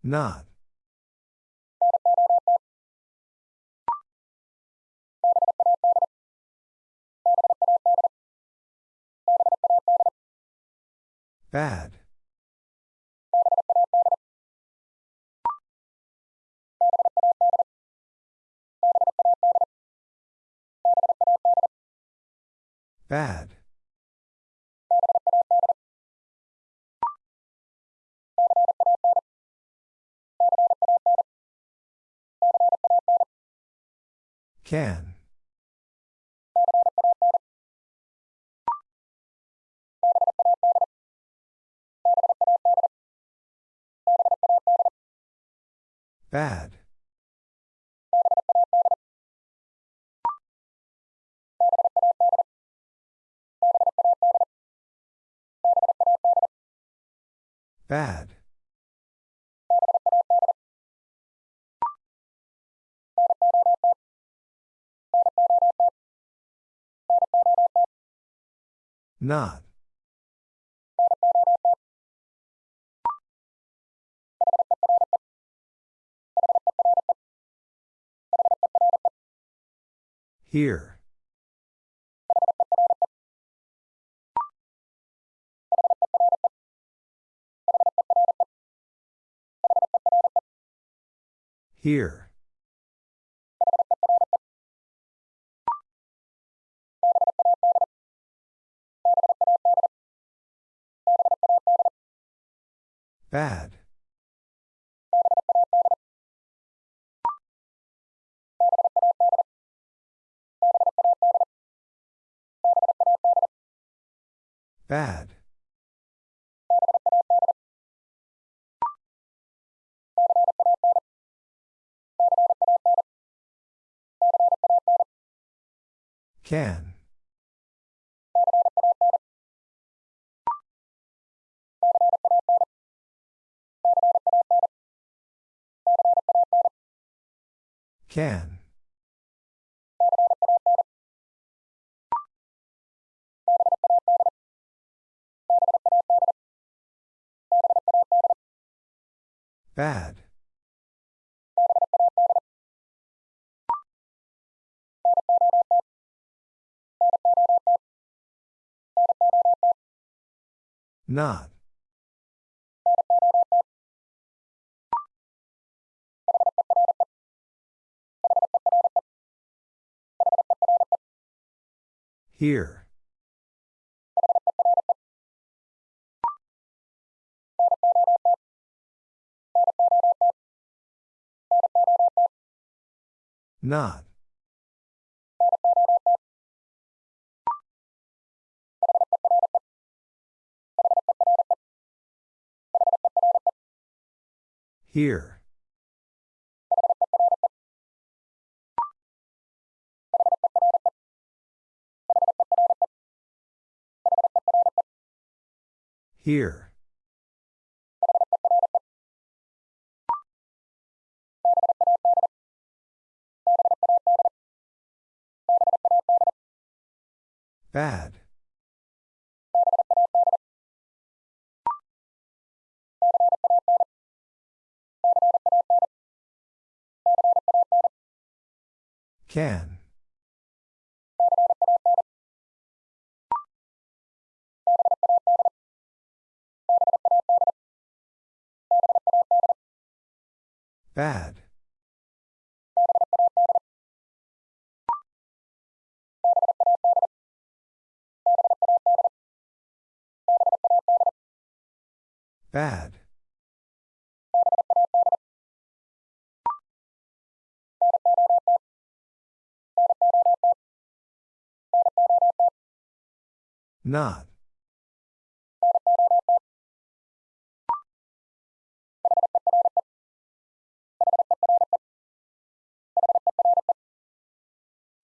Not. Bad. Bad. Can. Bad. Bad. Not. Here. Here. Bad. Bad. Can. Can. Bad. Not. Here. Not. Here. Here. Bad. Can. Bad. Bad. Not.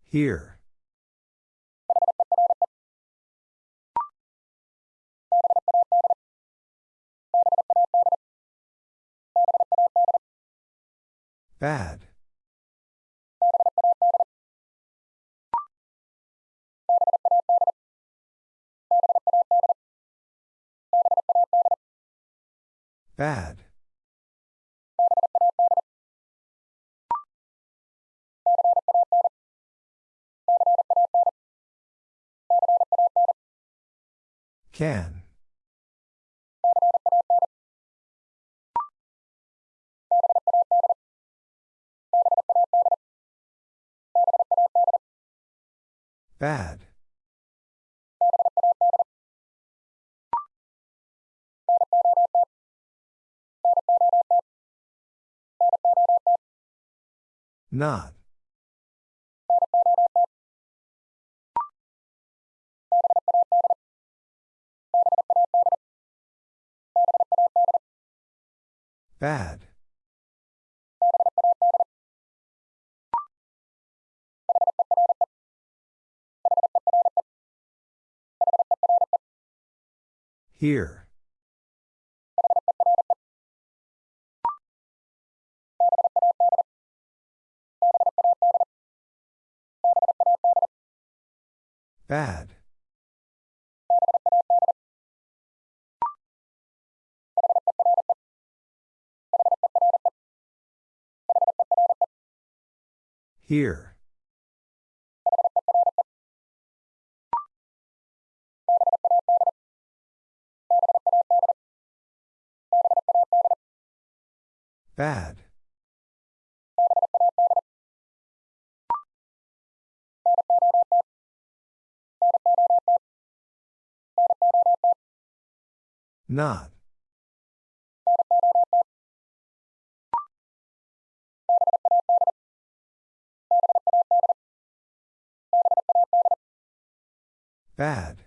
Here. Bad. Bad. Can. Bad. Not. Bad. Here. Bad. Here. Bad. Not. Bad.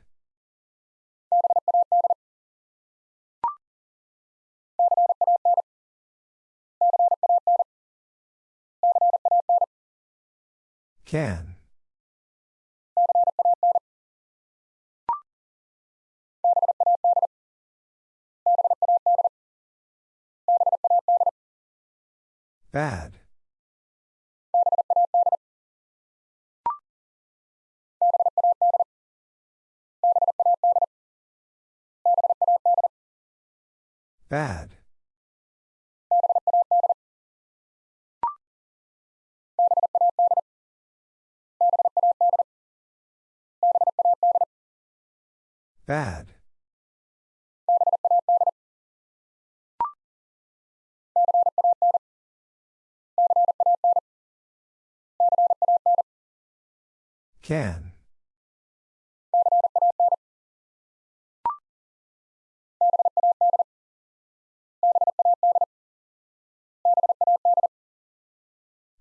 Can. Bad. Bad. Bad. Can.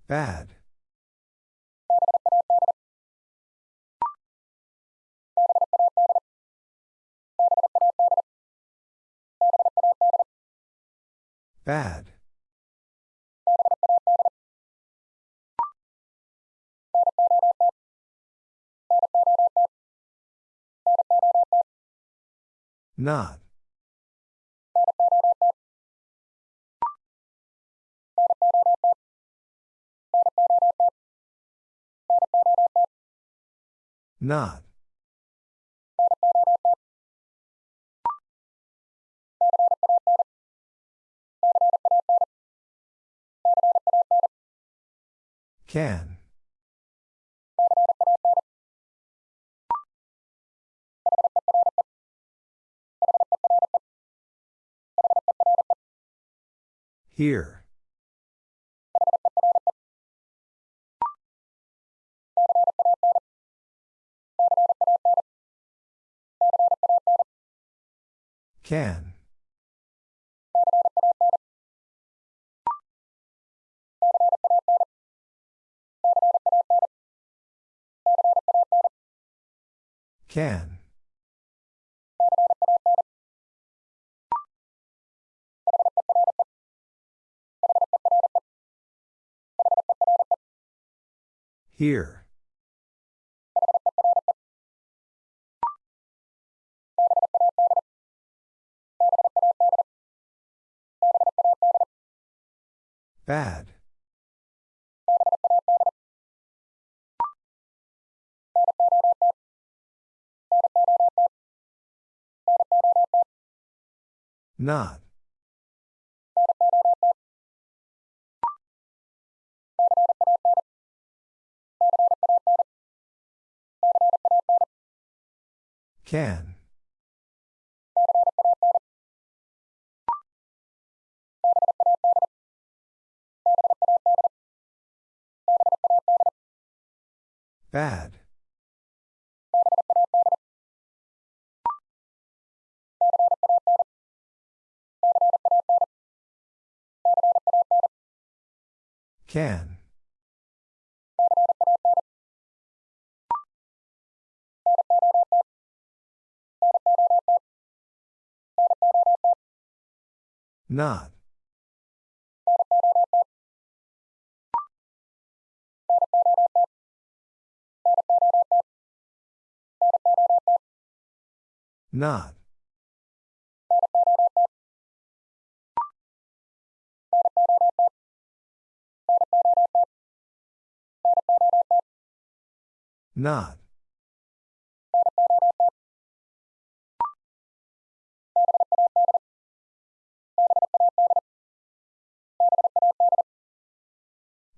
Bad. Bad. Not. Not. Can. Here. Can. Can. Here. Bad. Not. Can. Bad. Can. Not. Not. Not.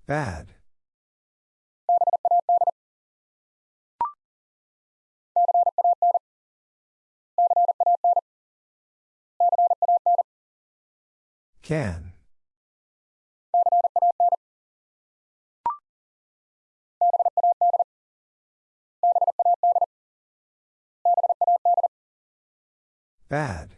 Bad. Can. Bad.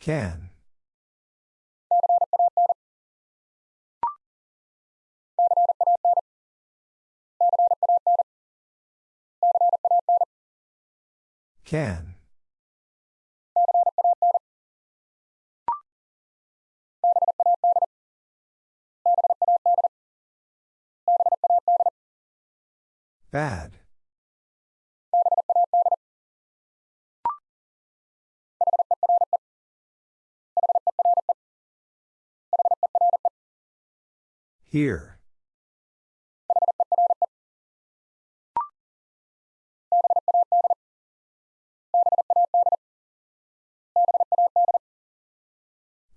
Can. Can. Bad. Here.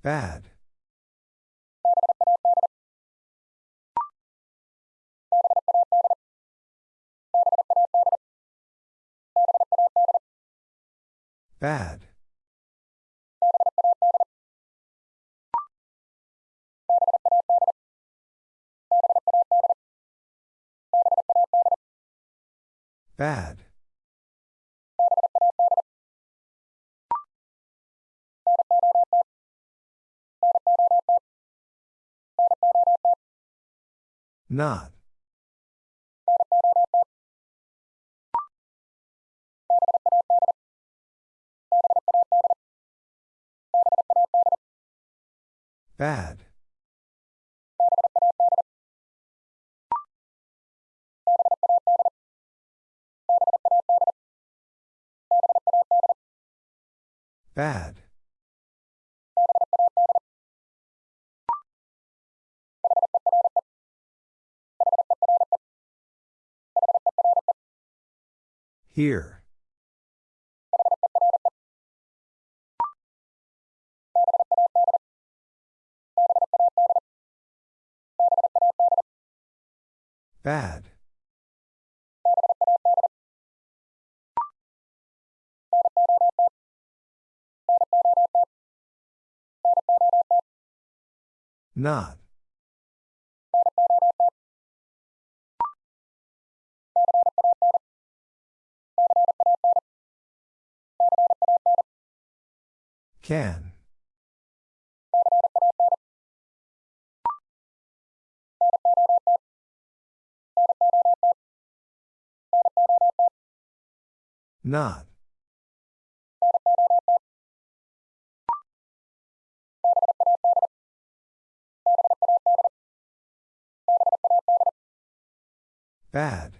Bad. Bad. Bad. Not. Bad. Bad. Here. Bad. Not. Can. Not. Bad.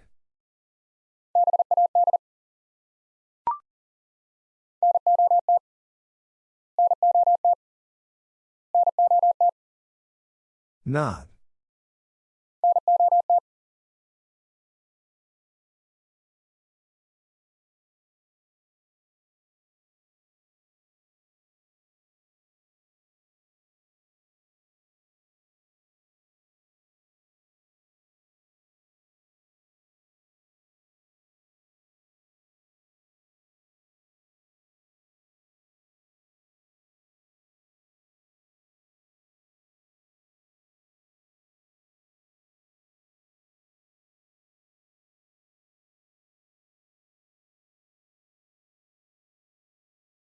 Not.